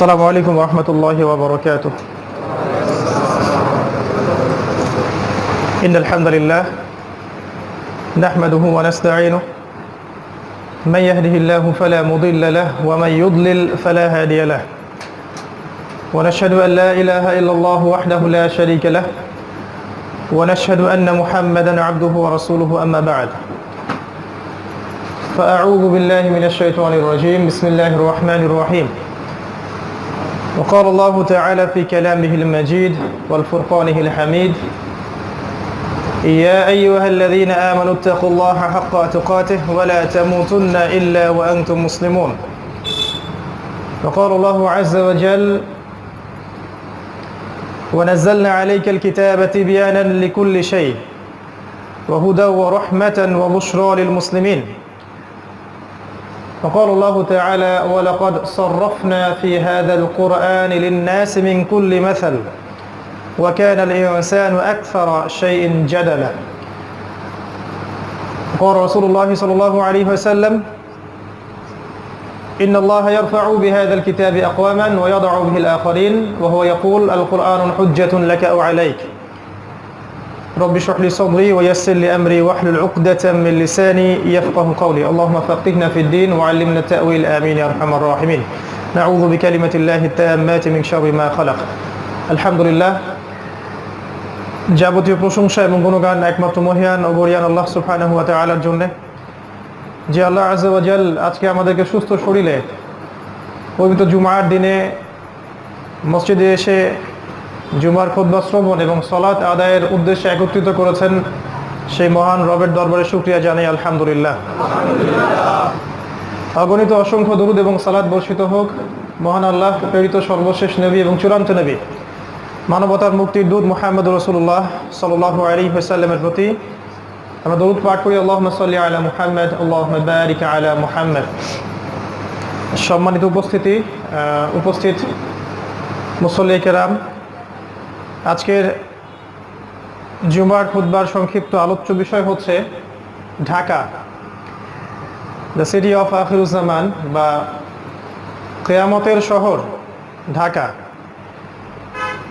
السلام عليكم ورحمة الله وبركاته. إن الحمد لله نحمده ونستعينه. من يهده الله فلا مضل له ومن يضلل فلا هادي له. ونشهد أن لا إله إلا الله وحده لا شريك له. ونشهد أن محمدا عبده ورسوله أما بعد. فأعوذ بالله من الشيطان الرجيم. بسم الله الرحمن الرحيم. وقال الله تعالى في كلامه المجيد والفرقانه الحميد يا أيها الذين آمنوا اتقوا الله حق تقاته ولا تموتن إلا وأنتم مسلمون. وقال الله عز وجل ونزلنا عليك الكتاب تبيانا لكل شيء وهدى ورحمة وبشرى للمسلمين. وقال الله تعالى ولقد صرفنا في هذا القرآن للناس من كل مثل وكان الإنسان أكثر شيء جدلا. قال رسول الله صلى الله عليه وسلم إن الله يرفع بهذا الكتاب أقواما ويضع به الآخرين وهو يقول القرآن حجة لك أو عليك. رب اشرح لي صدري ويسر لي أمري واحلل عقدة من لساني يفقه قولي اللهم فقهنا في الدين وعلمنا التأويل آمين يا أرحم الراحمين نعوذ بكلمة الله التامات من شر ما خلق الحمد لله যাবতীয় প্রশংসা এবং গুণগান একমাত্র মহিয়ান ও বরিয়ান আল্লাহ সুবহানাহু ওয়া তাআলার জন্য যে আল্লাহ আজাল আজকে আমাদেরকে সুস্থ শরীরে পবিত্র জুমার দিনে মসজিদে এসে জুমার খুদ্া শ্রবণ এবং সলাৎ আদায়ের উদ্দেশ্যে একত্রিত করেছেন সেই মহান রবের দরবারে শুক্রিয়া জানাই, আলহামদুলিল্লাহ। অগণিত অসংখ্য দরুদ এবং সালাদ বর্ষিত হোক। মহান আল্লাহ, প্রেরিত সর্বশেষ নবী এবং চূড়ান্ত নবী, মানবতার মুক্তির দূত মোহাম্মদ রসুল্লাহ সাল আলী হাসাল্লামের প্রতি আমরা দরুদ পাঠ করি আল্লাহ সাল্লি আলা মুহাম্মদ আল্লাহ বারিক আলা মুহাম্মদ। সম্মানিত উপস্থিতি উপস্থিত মুসল্লি কেরাম আজকের জুমার খুদ্বার সংক্ষিপ্ত আলোচ্য বিষয় হচ্ছে ঢাকা দ্য সিটি অফ আখিরুজ্জামান বা কেয়ামতের শহর ঢাকা।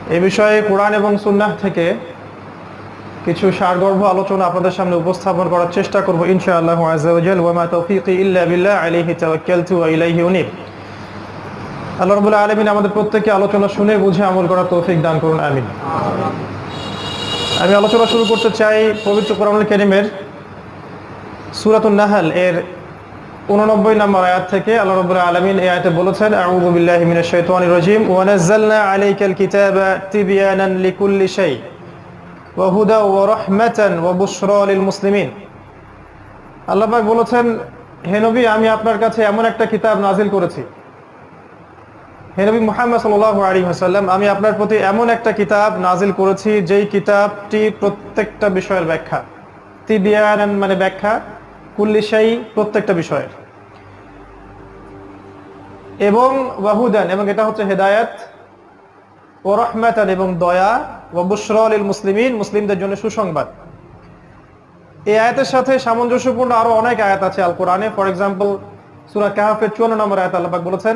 এ বিষয়ে কোরআন এবং সুন্নাহ থেকে কিছু সারগর্ভ আলোচনা আপনাদের সামনে উপস্থাপন করার চেষ্টা করব ইনশাআল্লাহ আজাল ওয়ামা তৌফিকি ইল্লা বিল্লাহ আলাইহি তাওয়াক্কালতু ওয়া ইলাইহি আল্লাহ রাব্বুল আলমিন আমাদের প্রত্যেককে আলোচনা শুনে বুঝে আমল করার তৌফিক দান করুন, আমিন। আমি আলোচনা শুরু করতে চাই পবিত্র কোরআনুল কারীমের সূরাতুন নাহাল এর 89 নম্বর আয়াত থেকে। আল্লাহ রাব্বুল আলমিন এই আয়াতে বলেছেন, আউযু বিল্লাহি মিনাশ শাইতানির রাজিম, ওয়া নাযালনা আলাইকাল কিতাবা তিবয়ানান লিকুল্লি শাই, ওয়া হুদা ওয়া রাহমাতান ওয়া বুশরা লিল মুসলিমিন। আল্লাহ বলেছেন, হে নবী, আমি আপনার কাছে এমন একটা কিতাব নাজিল করেছি হে নবী মুহাম্মদ সাল্লাল্লাহু আলাইহি ওয়াসাল্লাম, আমি আপনার প্রতি এমন একটা কিতাব নাজিল করেছি, যেই কিতাবটি প্রত্যেকটা বিষয়ের ব্যাখ্যা। তিবিয়ানান মানে ব্যাখ্যা, কুল্লি শাই প্রত্যেকটা বিষয়ের। এবং ওয়াহুদান, এবং এটা হচ্ছে হেদায়াত, ও রহমাতান, এবং দয়া ও বুশরলিল মুসলিমিন, মুসলিমদের জন্য সুসংবাদ। এই আয়াতের সাথে সামঞ্জস্যপূর্ণ আরও অনেক আয়াত আছে আল কোরআনে ফর এক্সাম্পল সূরা কাহাফের 54 নম্বর আয়াত আল্লাহ পাক বলেছেন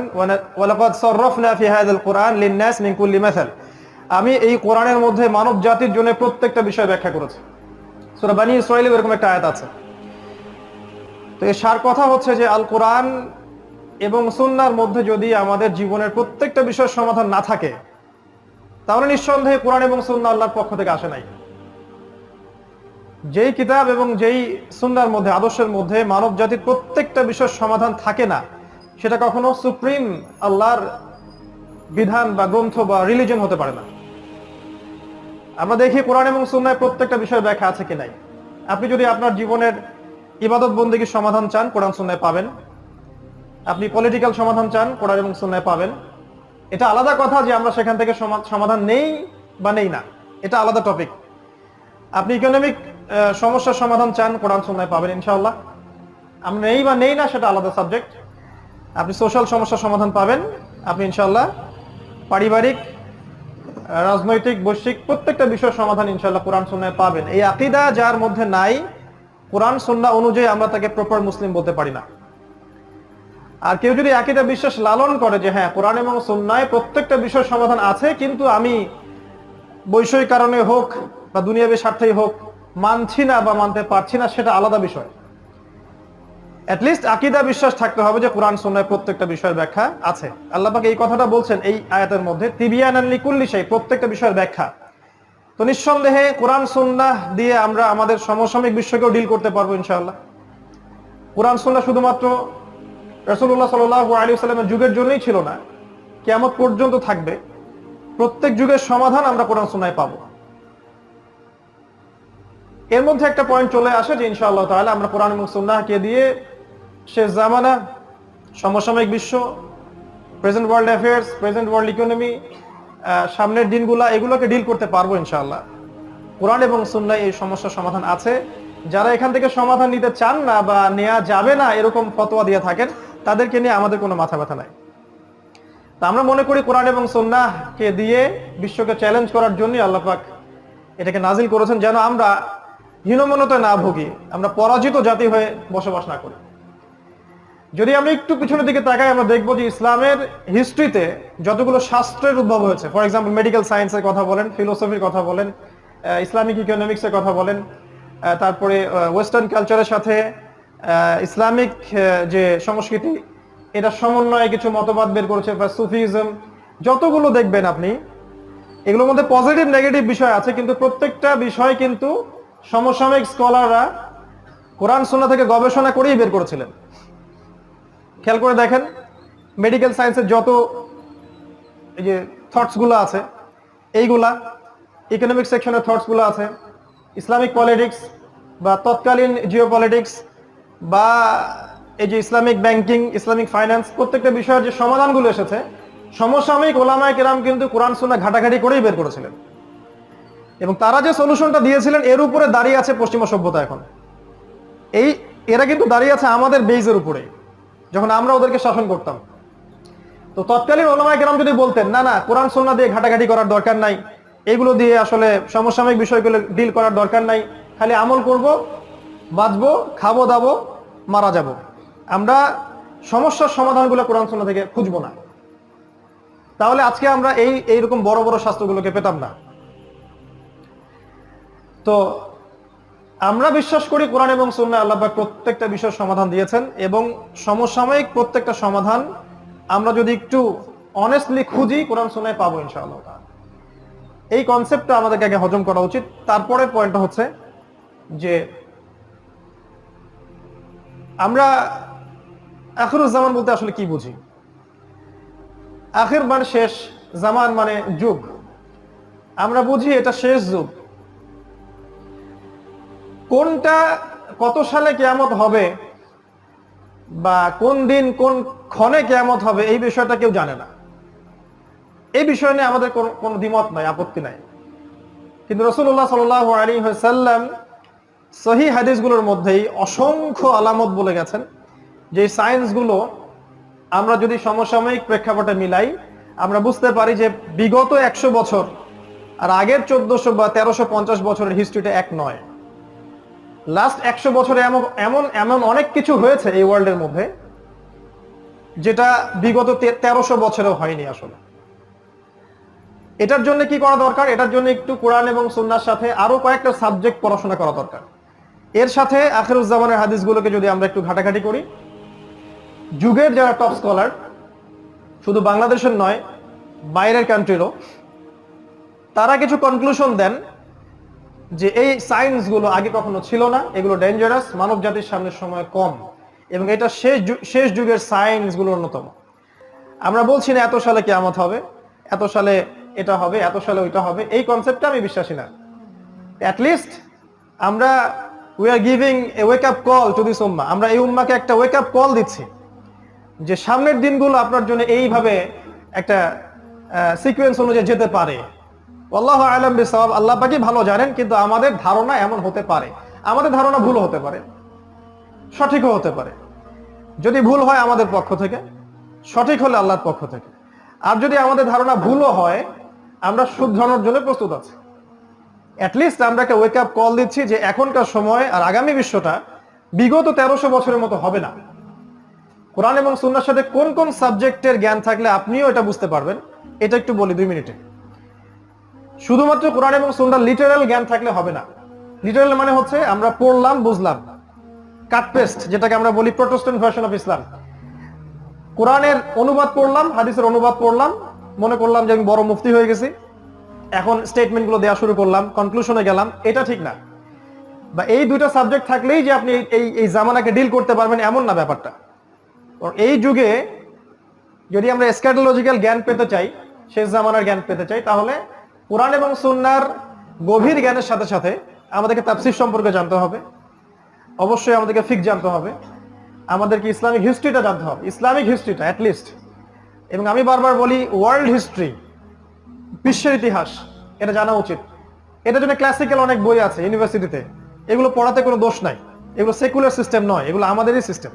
ওয়ালাকাদ সাররাফনা ফি হাযাল কুরআন লিন-নাস মিন কুল্লি মাসাল। আমি এই কোরআনের মধ্যে মানব জাতির জন্য প্রত্যেকটা বিষয় ব্যাখ্যা করেছি। সূরা বানী ইসরাঈলে এরকম একটা আয়াত আছে। তো এর সার কথা হচ্ছে যে, আল কোরআন এবং সুন্নার মধ্যে যদি আমাদের জীবনের প্রত্যেকটা বিষয়ের সমাধান না থাকে, তাহলে নিঃসন্দেহে কোরআন এবং সুন্না আল্লাহর পক্ষ থেকে আসে নাই। যেই কিতাব এবং যেই সুন্নার মধ্যে, আদর্শের মধ্যে মানব জাতির প্রত্যেকটা বিষয়ের সমাধান থাকে না, সেটা কখনো সুপ্রিম আল্লাহর বিধান বা গ্রন্থ বা রিলিজন হতে পারে না। আমরা দেখি কোরআন এবং সুন্নায় প্রত্যেকটা বিষয়ের ব্যাখ্যা আছে কি নাই। আপনি যদি আপনার জীবনের ইবাদত বন্দীগীর সমাধান চান, কোরআন সুন্নায় পাবেন। আপনি পলিটিক্যাল সমাধান চান, কোরআন এবং সুন্নায় পাবেন। এটা আলাদা কথা যে আমরা সেখান থেকে সমাধান নেই বা নেই না। এটা আলাদা টপিক আপনি ইকোনমিক সমস্যার সমাধান চান কোরআন সুন্নায় পাবেন, ইনশাআল্লাহ। আমরা নেই বা নেই না, সেটা আলাদা সাবজেক্ট আপনি সোশ্যাল সমস্যার সমাধান পাবেন, আপনি ইনশাআল্লাহ পারিবারিক রাজনৈতিক, বৈশ্বিক প্রত্যেকটা বিষয়ের সমাধান ইনশাআল্লাহ কোরআন সুন্নায় পাবেন। এই আকিদা যার মধ্যে নাই, কোরআন সুন্না অনুযায়ী আমরা তাকে প্রপার মুসলিম বলতে পারি না। আর কেউ যদি একইটা বিশ্বাস লালন করে যে হ্যাঁ কোরআন এবং সন্ন্যায় প্রত্যেকটা বিষয়ের সমাধান আছে, কিন্তু আমি বৈষয়িক কারণে হোক বা দুনিয়াবী স্বার্থেই হোক মানছি না বা মানতে পারছি না, সেটা আলাদা বিষয়। অ্যাটলিস্ট আকিদা বিশ্বাস থাকতে হবে যে কোরআন সন্ন্যায় প্রত্যেকটা বিষয়ের ব্যাখ্যা আছে। আল্লাহ এই কথাটা বলছেন এই আয়াতের মধ্যে তিবিয়ান প্রত্যেকটা বিষয়ের ব্যাখ্যা। তো নিঃসন্দেহে কোরআন সুন্নাহ দিয়ে আমরা আমাদের সমসাময়িক বিশ্বকেও ডিল করতে পারব ইনশাআল্লাহ। কোরআন সুন্নাহ শুধুমাত্র রসুল্লাহ সাল আলী সাল্লামের যুগের জন্যই ছিল না কেমন পর্যন্ত থাকবে। প্রত্যেক যুগের সমাধান আমরা কোরআন, সুন্নায় পাবো। এর মধ্যে একটা পয়েন্ট চলে আসে যে ইনশাআল্লাহ তাহলে আমরা কোরআন এবং সুন্নাহকে দিয়ে শেষ জামানা, সমসাময়িক বিশ্ব present world affairs present world economy সামনের দিনগুলা এগুলোকে ডিল করতে পারব ইনশাআল্লাহ। কোরআন এবং সুন্নায় এই সমস্যার সমাধান আছে। যারা এখান থেকে সমাধান নিতে চান না বা নেওয়া যাবে না এরকম ফতোয়া দিয়ে থাকেন, তাদেরকে নিয়ে আমাদের কোনো মাথা ব্যথা নাই। তা আমরা মনে করি কোরআন এবং সন্ন্যাহকে দিয়ে বিশ্বকে চ্যালেঞ্জ করার জন্যই আল্লাহ পাক এটাকে নাজিল করেছেন। যেন আমরা হীনমনতে না ভুগি, আমরা পরাজিত জাতি হয়ে বসবাস না করি। যদি আমরা একটু পিছনের দিকে তাকাই, আমরা দেখব যে ইসলামের হিস্ট্রিতে যতগুলো শাস্ত্রের উদ্ভব হয়েছে ফর এক্সাম্পল মেডিকেল সায়েন্সের কথা বলেন ফিলোসফির কথা বলেন ইসলামিক ইকোনমিক্সের কথা বলেন তারপরে ওয়েস্টার্ন কালচারের সাথে ইসলামিক যে সংস্কৃতি, এটা সমন্বয়ে কিছু মতবাদ বের করেছে, বা সুফিজম, যতগুলো দেখবেন আপনি, এগুলোর মধ্যে পজিটিভ নেগেটিভ বিষয় আছে, কিন্তু প্রত্যেকটা বিষয় কিন্তু সমসাময়িক স্কলাররা কোরআন সোনা থেকে গবেষণা করেই বের করেছিলেন। খেয়াল করে দেখেন মেডিকেল সায়েন্সের যত এই যে থটসগুলো আছে, এইগুলা ইকোনমিক সেকশনের থটসগুলো আছে, ইসলামিক পলিটিক্স বা তৎকালীন জিও পলিটিক্স বা এই যে ইসলামিক ব্যাংকিং ইসলামিক ফাইন্যান্স প্রত্যেকটা বিষয়ের যে সমাধানগুলো এসেছে, সমসাময়িক ওলামায় কেরাম কিন্তু কোরআন সোনা ঘাটাঘাটি করেই বের করেছিলেন। এবং তারা যে সলিউশনটা দিয়েছিলেন, এর উপরে দাঁড়িয়ে আছে পশ্চিমা সভ্যতা এখন। এই, এরা কিন্তু দাঁড়িয়ে আছে আমাদের বেইজের উপরে, যখন আমরা ওদেরকে শাসন করতাম। তো তৎকালীন ওলামায় কেরাম যদি বলতেন, না না, কোরআন সন্না দিয়ে ঘাটাঘাটি করার দরকার নাই, এগুলো দিয়ে আসলে সমসাময়িক বিষয়গুলো ডিল করার দরকার নাই, খালি আমল করব, বাঁচবো, খাব, দাবো, মারা যাব। আমরা সমস্যার সমাধানগুলো কোরআন সন্না থেকে খুঁজবো না। তাহলে আজকে আমরা এই, এইরকম বড় বড় শাস্ত্রগুলোকে পেতাম না। তো আমরা বিশ্বাস করি কোরআন এবং সুন্না আল্লাহ প্রত্যেকটা বিষয়ের সমাধান দিয়েছেন এবং সমসাময়িক প্রত্যেকটা সমাধান আমরা যদি একটু অনেস্টলি খুঁজি, কোরআন সুন্নায় পাবো ইনশাআল্লাহ এই কনসেপ্টটা আমাদেরকে আগে হজম করা উচিত। তারপরের পয়েন্টটা হচ্ছে যে আমরা আখিরুজ্জামান বলতে আসলে কি বুঝি? আখির মানে শেষ, জামান মানে যুগ। আমরা বুঝি এটা শেষ যুগ। কোনটা, কত সালে কেয়ামত হবে বা কোন দিন, কোন ক্ষণে কেয়ামত হবে, এই বিষয়টা কেউ জানে না। এই বিষয় নিয়ে আমাদের কোনো দ্বিমত নাই, আপত্তি নাই। কিন্তু রসুল্লাহ সাল আলী সাল্লাম সহি হাদিসগুলোর মধ্যেই অসংখ্য আলামত বলে গেছেন, যে সায়েন্সগুলো আমরা যদি সমসাময়িক প্রেক্ষাপটে মিলাই, আমরা বুঝতে পারি যে বিগত একশো বছর আর আগের চোদ্দশো বা তেরোশো পঞ্চাশ বছরের হিস্ট্রিটা এক নয়। লাস্ট একশো বছরে এমন এমন এমন অনেক কিছু হয়েছে এই ওয়ার্ল্ডের মধ্যে, যেটা বিগত তেরোশো বছরেও হয়নি আসলে। এটার জন্য কি করা দরকার? এটার জন্য একটু কোরআন এবং সুন্নার সাথে আরও কয়েকটা সাবজেক্ট পড়াশোনা করা দরকার। এর সাথে আখেরুজ্জামানের হাদিসগুলোকে যদি আমরা একটু ঘাটাঘাটি করি, যুগের যারা টপ স্কলার শুধু বাংলাদেশের নয়, বাইরের কান্ট্রিরও তারা কিছু কনক্লুশন দেন যে এই সায়েন্সগুলো আগে কখনো ছিল না, এগুলো ডেঞ্জারাস মানব জাতির সামনের সময় কম এবং এটা শেষ শেষ যুগের সায়েন্সগুলো অন্যতম। আমরা বলছি না এত সালে কেমত হবে, এত সালে এটা হবে, এত সালে ওইটা হবে, এই কনসেপ্টটা আমি বিশ্বাসী না। অ্যাটলিস্ট আমরা we are giving a wake up call to this উম্মা আমরা এই উম্মাকে একটা ওয়েক আপ কল দিচ্ছি যে সামনের দিনগুলো আপনার জন্য এইভাবে একটা সিকুয়েন্স অনুযায়ী যেতে পারে। আল্লাহ আলম বিসাব আল্লাহ পাকি ভালো জানেন, কিন্তু আমাদের ধারণা এমন হতে পারে। আমাদের ধারণা ভুল হতে পারে, সঠিকও হতে পারে। যদি ভুল হয় আমাদের পক্ষ থেকে, সঠিক হলে আল্লাহর পক্ষ থেকে। আর যদি আমাদের ধারণা ভুলও হয়, আমরা শুধরানোর জন্য প্রস্তুত আছি। অ্যাটলিস্ট আমরা একটা ওয়েক আপ কল দিচ্ছি যে এখনকার সময় আর আগামী বিশ্বটা বিগত তেরোশো বছরের মতো হবে না। কোরআন এবং সুন্নার সাথে কোন কোন সাবজেক্টের জ্ঞান থাকলে আপনিও এটা বুঝতে পারবেন, এটা একটু বলি দুই মিনিটে। শুধুমাত্র কোরআন এবং সুন্নার লিটারাল জ্ঞান থাকলে হবে না। লিটারাল মানে হচ্ছে আমরা পড়লাম, বুঝলাম। কাট পেস্ট যেটাকে আমরা বলি প্রোটেস্ট্যান্ট ভার্সন অফ ইসলাম কোরআনের অনুবাদ পড়লাম, হাদিসের অনুবাদ পড়লাম, মনে করলাম যে আমি বড় মুফতি হয়ে গেছি। এখন স্টেটমেন্টগুলো দেওয়া শুরু করলাম কনক্লুশনে গেলাম, এটা ঠিক না। বা এই দুইটা সাবজেক্ট থাকলেই যে আপনি এই এই জামানাকে ডিল করতে পারবেন, এমন না ব্যাপারটা। এই যুগে যদি আমরা স্ক্যাটোলজিক্যাল জ্ঞান পেতে চাই, শেষ জামানার জ্ঞান পেতে চাই, তাহলে কোরআন এবং সুন্নার গভীর জ্ঞানের সাথে সাথে আমাদেরকে তাফসির সম্পর্কে জানতে হবে। অবশ্যই আমাদেরকে ফিক জানতে হবে। আমাদেরকে ইসলামিক হিস্ট্রিটা জানতে হবে। ইসলামিক হিস্ট্রিটা অ্যাটলিস্ট এবং আমি বারবার বলি ওয়ার্ল্ড হিস্ট্রি বিশ্বের ইতিহাস, এটা জানা উচিত। এটার জন্য ক্লাসিক্যাল অনেক বই আছে ইউনিভার্সিটিতে এগুলো পড়াতে কোনো দোষ নাই। এগুলো সেকুলার সিস্টেম নয়, এগুলো আমাদেরই সিস্টেম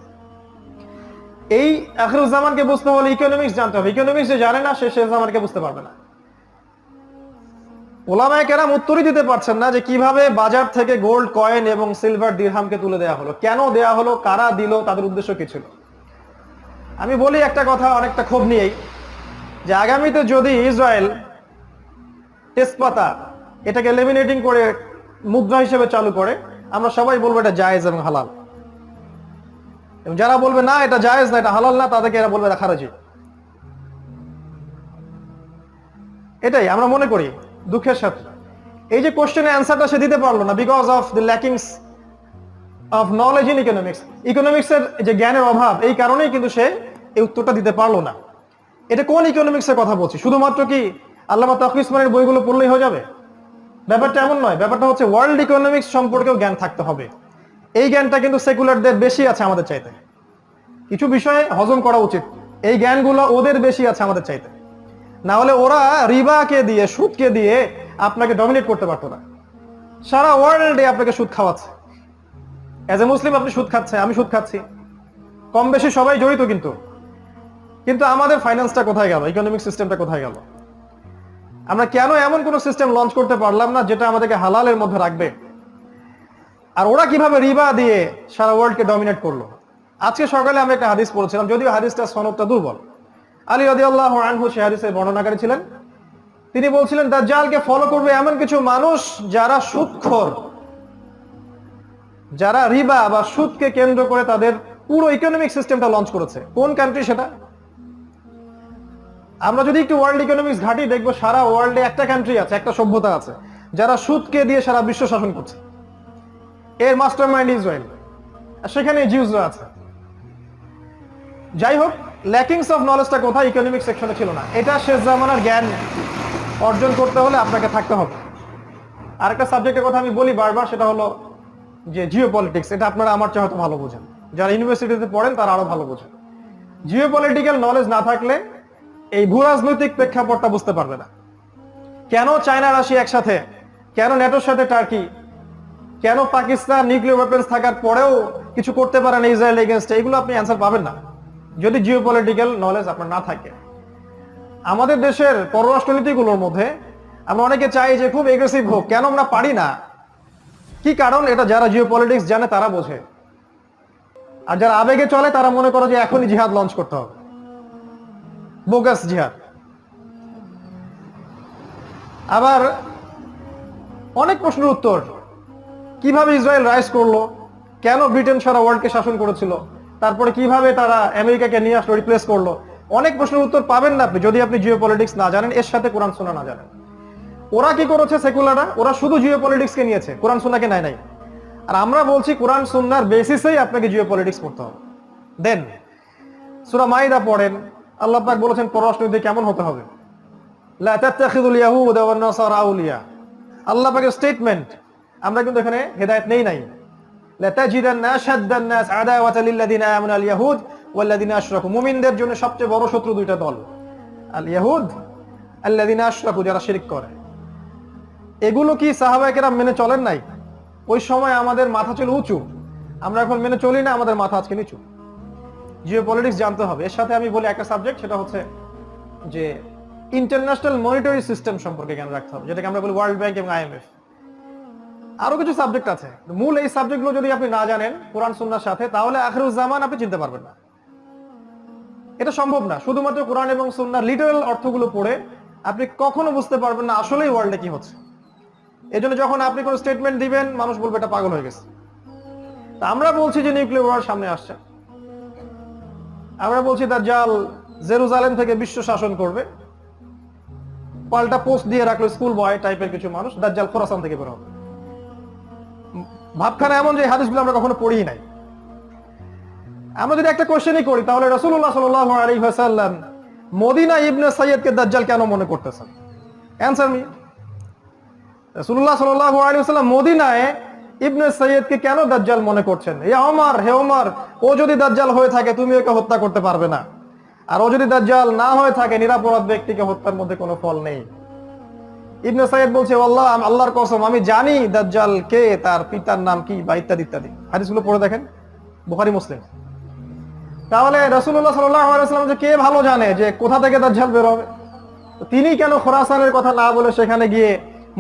এই আখরুজ্জামানকে বুঝতে হলে ইকোনমিক্স জানতে হবে। ইকোনমিক্স যে জানে না, সে শেখজামানকে বুঝতে পারবে না। ওলামায় কেরাম উত্তরই দিতে পারছেন না যে কীভাবে বাজার থেকে গোল্ড কয়েন এবং সিলভার দিরহামকে তুলে দেওয়া হলো। কেন দেয়া হলো? কারা দিল? তাদের উদ্দেশ্য কি ছিল? আমি বলি একটা কথা অনেকটা ক্ষোভ নিয়েই, যে আগামীতে যদি ইসরায়েল তেজপাতা এটাকে লেমিনেটিং করে মুদ্রা হিসেবে চালু করে, আমরা সবাই বলব এটা জায়েজ এবং হালাল। এবং যারা বলবে, না, এটা জায়েজ না, এটা হালাল না, তাদেরকে এরা বলবে, এটা খারাজি। এটাই আমরা মনে করি। দুঃখের সাথে। এই যে কোশ্চেনের অ্যান্সারটা সে দিতে পারল না because of the lackings of knowledge in economics ইকোনমিক্সের যে জ্ঞানের অভাব, এই কারণেই কিন্তু সে এই উত্তরটা দিতে পারল না। এটা কোন ইকোনমিক্স এর কথা বলছি? শুধুমাত্র কি আল্লামা তাকি ইসমানের বইগুলো পড়লেই হয়ে যাবে? ব্যাপারটা এমন নয়, ব্যাপারটা হচ্ছে ওয়ার্ল্ড ইকোনমিক্স সম্পর্কেও জ্ঞান থাকতে হবে। এই জ্ঞানটা কিন্তু সেকুলারদের বেশি আছে আমাদের চাইতে। কিছু বিষয়ে হজম করা উচিত। এই জ্ঞানগুলো ওদের বেশি আছে আমাদের চাইতে। না হলে ওরা রিবাকে দিয়ে, সুদকে দিয়ে আপনাকে ডমিনেট করতে পারতো না। সারা ওয়ার্ল্ডে আপনাকে সুদ খাওয়াচ্ছে। এজ এ মুসলিম আপনি সুদ খাচ্ছে, আমি সুদ খাচ্ছি। কম বেশি সবাই জড়িত কিন্তু। কিন্তু আমাদের ফাইন্যান্সটা কোথায় গেল? ইকোনমিক সিস্টেমটা কোথায় গেল? আমরা কেন এমন কোন সিস্টেম লঞ্চ করতে পারলাম না, যেটা আমাদেরকে হালালের মধ্যে রাখবে? আর ওরা কীভাবে রিবা দিয়ে সারা ওয়ার্ল্ডকে ডমিনেট করল? আজকে সকালে আমি একটা হাদিস পড়েছিলাম, যদিও হাদিসটা সনদটা দুর্বল। আলী রদি আল্লাহ আনহু সে হাদিসের বর্ণনাকারী ছিলেন। তিনি বলছিলেন, দাজ্জালকে ফলো করবে এমন কিছু মানুষ যারা সুদখোর যারা রিবা বা সুদকে কেন্দ্র করে তাদের পুরো ইকোনমিক সিস্টেমটা লঞ্চ করেছে। কোন কান্ট্রি সেটা? আমরা যদি একটু ওয়ার্ল্ড ইকোনমিক্স ঘাটি, দেখব সারা ওয়ার্ল্ডে একটা কান্ট্রি আছে, একটা সভ্যতা আছে, যারা সুদকে দিয়ে সারা বিশ্ব শাসন করছে। এর মাস্টার মাইন্ড ইসরায়েল সেখানে জিউজরা আছে। যাই হোক ল্যাকিংস অফ নলেজটা কোথায়? ইকোনমিক সেকশনে ছিল না। এটা শেষ জামানার জ্ঞান অর্জন করতে হলে আপনাকে থাকতে হবে। আরেকটা সাবজেক্টের কথা আমি বলি বারবার, সেটা হলো যে জিও পলিটিক্স এটা আপনারা আমার চেয়ে হয়তো ভালো বোঝেন। যারা ইউনিভার্সিটিতে পড়েন, তারা আরও ভালো বোঝেন। জিও পলিটিক্যাল নলেজ না থাকলে এই ভূরাজনৈতিক প্রেক্ষাপটটা বুঝতে পারবে না। কেন চায়না, রাশিয়া একসাথে? কেন নেটোর সাথে টার্কি কেন পাকিস্তান নিউক্লিয়ার ওয়েপেন্স থাকার পরেও কিছু করতে পারে না ইসরায়েল এগেনস্ট এগুলো আপনি অ্যান্সার পাবেন না। যদি জিও পলিটিক্যাল নলেজ আপনার না থাকে। আমাদের দেশের পররাষ্ট্রনীতিগুলোর মধ্যে আমরা অনেকে চাই যে খুব এগ্রেসিভ হোক, কেন আমরা পারি না? কি কারণ? এটা যারা জিও পলিটিক্স জানে তারা বোঝে। আর যারা আবেগে চলে তারা মনে করে যে এখনই জিহাদ লঞ্চ করতে হবে। বোগাস জিহাদ। আবার অনেক প্রশ্নের উত্তর। কীভাবে ইসরায়েল রাইজ করল? কেন ব্রিটেন সারা ওয়ার্ল্ডকে শাসন করেছিল? তারপরে কীভাবে তারা আমেরিকাকে নিয়ে আসলো রিপ্লেস করল? অনেক প্রশ্নের উত্তর পাবেন না আপনি, যদি আপনি জিও পলিটিক্স না জানেন, এর সাথে কোরআন সোনা না জানেন। ওরা কি করেছে সেকুলাররা? ওরা শুধু জিও পলিটিক্সকে নিয়েছে, কোরআন সোনাকে নেয় নাই। আর আমরা বলছি কোরআন, সুন্নার বেসিসেই আপনাকে জিও পলিটিক্স পড়তে হবে। দেন সুরা মাইদা পড়েন, আল্লাহ পাক বলেছেন পররাষ্ট্রনীতি কেমন হতে হবে? আল্লাহ পাকের স্টেটমেন্ট আমরা কিন্তু এখানে হেদায়েত নেই নাই। মুমিনদের জন্য সবচেয়ে বড় শত্রু দুইটা দল। আল ইয়াহুদ আল্লাযিনা আশরাকু যারা শিরক করে। এগুলো কি সাহাবায়ে কেরাম মেনে চলেন নাই? ওই সময় আমাদের মাথা ছিল উঁচু। আমরা এখন মেনে চলি না, আমাদের মাথা আজকে নিচু। জিও পলিটিক্স জানতে হবে। এর সাথে আমি বলি একটা সাবজেক্ট সেটা হচ্ছে যে ইন্টারন্যাশনাল মনিটরি সিস্টেম সম্পর্কে জ্ঞান রাখতে হবে, যেটাকে আমরা বলি ওয়ার্ল্ড ব্যাংক এবং আইএমএফ আরও কিছু সাবজেক্ট আছে। মূল এই সাবজেক্টগুলো যদি আপনি না জানেন, কোরআন, সুন্নার সাথে, তাহলে আখরুজ্জামান আপনি চিনতে পারবেন না। এটা সম্ভব না। শুধুমাত্র কোরআন এবং সুন্নার লিটারাল অর্থগুলো পড়ে আপনি কখনো বুঝতে পারবেন না আসলেই ওয়ার্ল্ডে কি হচ্ছে। এই যখন আপনি কোনো স্টেটমেন্ট দিবেন, মানুষ বলবে, এটা পাগল হয়ে গেছে। তা আমরা বলছি যে নিউক্লিয়ার ওয়ার সামনে আসছে। আমরা বলছি তার জাল জেরুজালেম থেকে বিশ্ব শাসন করবে। পাল্টা পোস্ট দিয়ে রাখল স্কুল বয় টাইপের কিছু মানুষ, দাজ্জাল খোরাসান থেকে বের হবে। ভাবখানা এমন যে হাদিসগুলো আমরা কখনো পড়ি নাই। আমরা যদি একটা কোশ্চেনই করি, তাহলে রসুল্লাহ সাল আলী হাসাল্লাম মদিনা ইবনে সৈয়দকে দাজ্জাল কেন মনে করতেছেন? অ্যান্সার মি রসুল্লাহ সাল আলী সাল্লাম মদিনায় ইবনে সৈয়দকে কেন দাজ্জাল মনে করছেন? এ ওমর হে ওমর, ও যদি দাজ্জাল হয়ে থাকে, তুমি ওকে হত্যা করতে পারবে না। আর ও যদি দাজ্জাল না হয়ে থাকে, নিরাপরাধ ব্যক্তিকে হত্যার মধ্যে কোনো ফল নেই। ইবনে সাইদ বলছে আল্লাহ আল্লাহর কসম, আমি জানি দাজ্জাল কে, তার পিতার নাম কি বা ইত্যাদি ইত্যাদি। হাদিসগুলো পড়ে দেখেন, বুখারি, মুসলিম। তাহলে রসুল্লাহ সাল্লাম যে কে ভালো জানে যে কোথা থেকে দাজ্জাল বের হবে? তিনি কেন খোরাসানের কথা না বলে সেখানে গিয়ে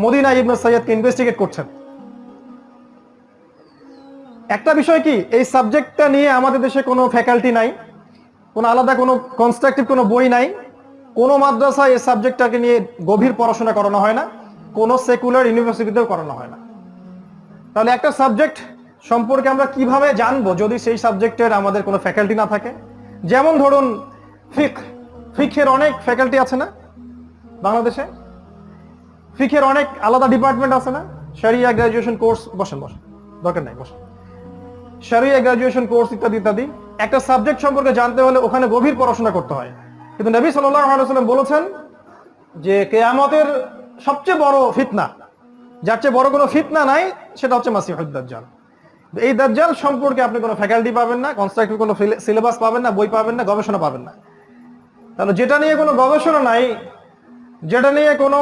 মদিনা ইবনে সৈয়দকে ইনভেস্টিগেট করছেন? একটা বিষয় কি, এই সাবজেক্টটা নিয়ে আমাদের দেশে কোনো ফ্যাকাল্টি নাই, কোনো আলাদা কোনো কনস্ট্রাকটিভ কোনো বই নাই কোনো মাদ্রাসায় এই সাবজেক্টটাকে নিয়ে গভীর পড়াশোনা করানো হয় না, কোনো সেকুলার ইউনিভার্সিটিতেও করানো হয় না। তাহলে একটা সাবজেক্ট সম্পর্কে আমরা কীভাবে জানব যদি সেই সাবজেক্টের আমাদের কোনো ফ্যাকাল্টি না থাকে? যেমন ধরুন ফিক ফিকের অনেক ফ্যাকাল্টি আছে না বাংলাদেশে? ফিকের অনেক আলাদা ডিপার্টমেন্ট আছে না? সারিয়া গ্রাজুয়েশন কোর্স বসেন বসেন, দরকার নাই, বসেন। সারিয়া গ্রাজুয়েশন কোর্স ইত্যাদি ইত্যাদি। একটা সাবজেক্ট সম্পর্কে জানতে হলে ওখানে গভীর পড়াশোনা করতে হয়। কিন্তু নবী সাল্লাম বলেছেন যে কেয়ামতের সবচেয়ে বড় ফিতনা, যার চেয়ে বড় কোনো ফিতনা নাই, সেটা হচ্ছে মাসিহুদ্দাজ্জাল এই দাজ্জাল সম্পর্কে আপনি কোনো ফ্যাকাল্টি পাবেন না কনস্ট্রাক্টিভ কোনো সিলেবাস পাবেন না, বই পাবেন না, গবেষণা পাবেন না। তাহলে যেটা নিয়ে কোনো গবেষণা নাই, যেটা নিয়ে কোনো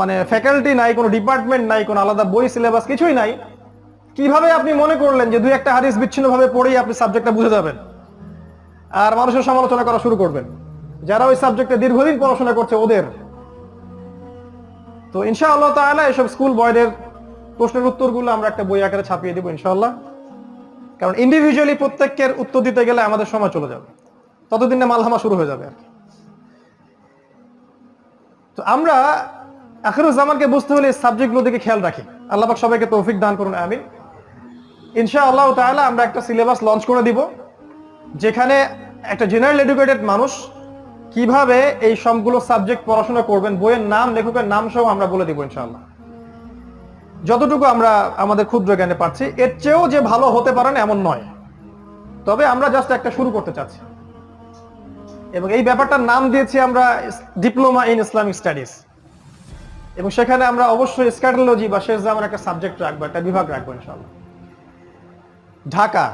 মানে ফ্যাকাল্টি নাই, কোনো ডিপার্টমেন্ট নাই, কোনো আলাদা বই সিলেবাস কিছুই নাই, কীভাবে আপনি মনে করলেন যে দুই একটা হাদিস বিচ্ছিন্নভাবে পড়েই আপনি সাবজেক্টটা বুঝে যাবেন? আর মানুষের সমালোচনা করা শুরু করবেন। যারা ওই সাবজেক্টে দীর্ঘদিন পড়াশোনা করছে, ওদের। তো ইনশাআল্লাহ তাআলা এসব স্কুল বয়দের প্রশ্নের উত্তরগুলো আমরা একটা বই আকারে ছাপিয়ে দেবো ইনশাআল্লাহ। কারণ ইন্ডিভিজুয়ালি প্রত্যেকের উত্তর দিতে গেলে আমাদের সময় চলে যাবে। ততদিন ততদিনে মালহামা শুরু হয়ে যাবে। আর। তো আমরা আখিরুজ্জামানকে বুঝতে হলে সাবজেক্টগুলো দিকে খেয়াল রাখি। আল্লাহবাক সবাইকে তৌফিক দান করুন, আমিন। ইনশাআল্লাহ তাআলা আমরা একটা সিলেবাস লঞ্চ করে দিব, যেখানে একটা জেনারেল এডুকেটেড মানুষ কীভাবে এই সবগুলো সাবজেক্ট পড়াশোনা করবেন, বইয়ের নাম, লেখকের নাম সহ আমরা বলে দিব ইনশাআল্লাহ। যতটুকু আমরা আমাদের ক্ষুদ্র জ্ঞানে পাচ্ছি, এর চেয়েও যে ভালো হতে পারেন এমন নয়। তবে আমরা জাস্ট একটা শুরু করতে চাচ্ছি। এবং এই ব্যাপারটার নাম দিয়েছি আমরা ডিপ্লোমা ইন ইসলামিক স্টাডিজ এবং সেখানে আমরা অবশ্যই স্ক্যাটোলজি বা শেষ জামার একটা সাবজেক্ট রাখব, একটা বিভাগ রাখব ইনশাআল্লাহ। ঢাকা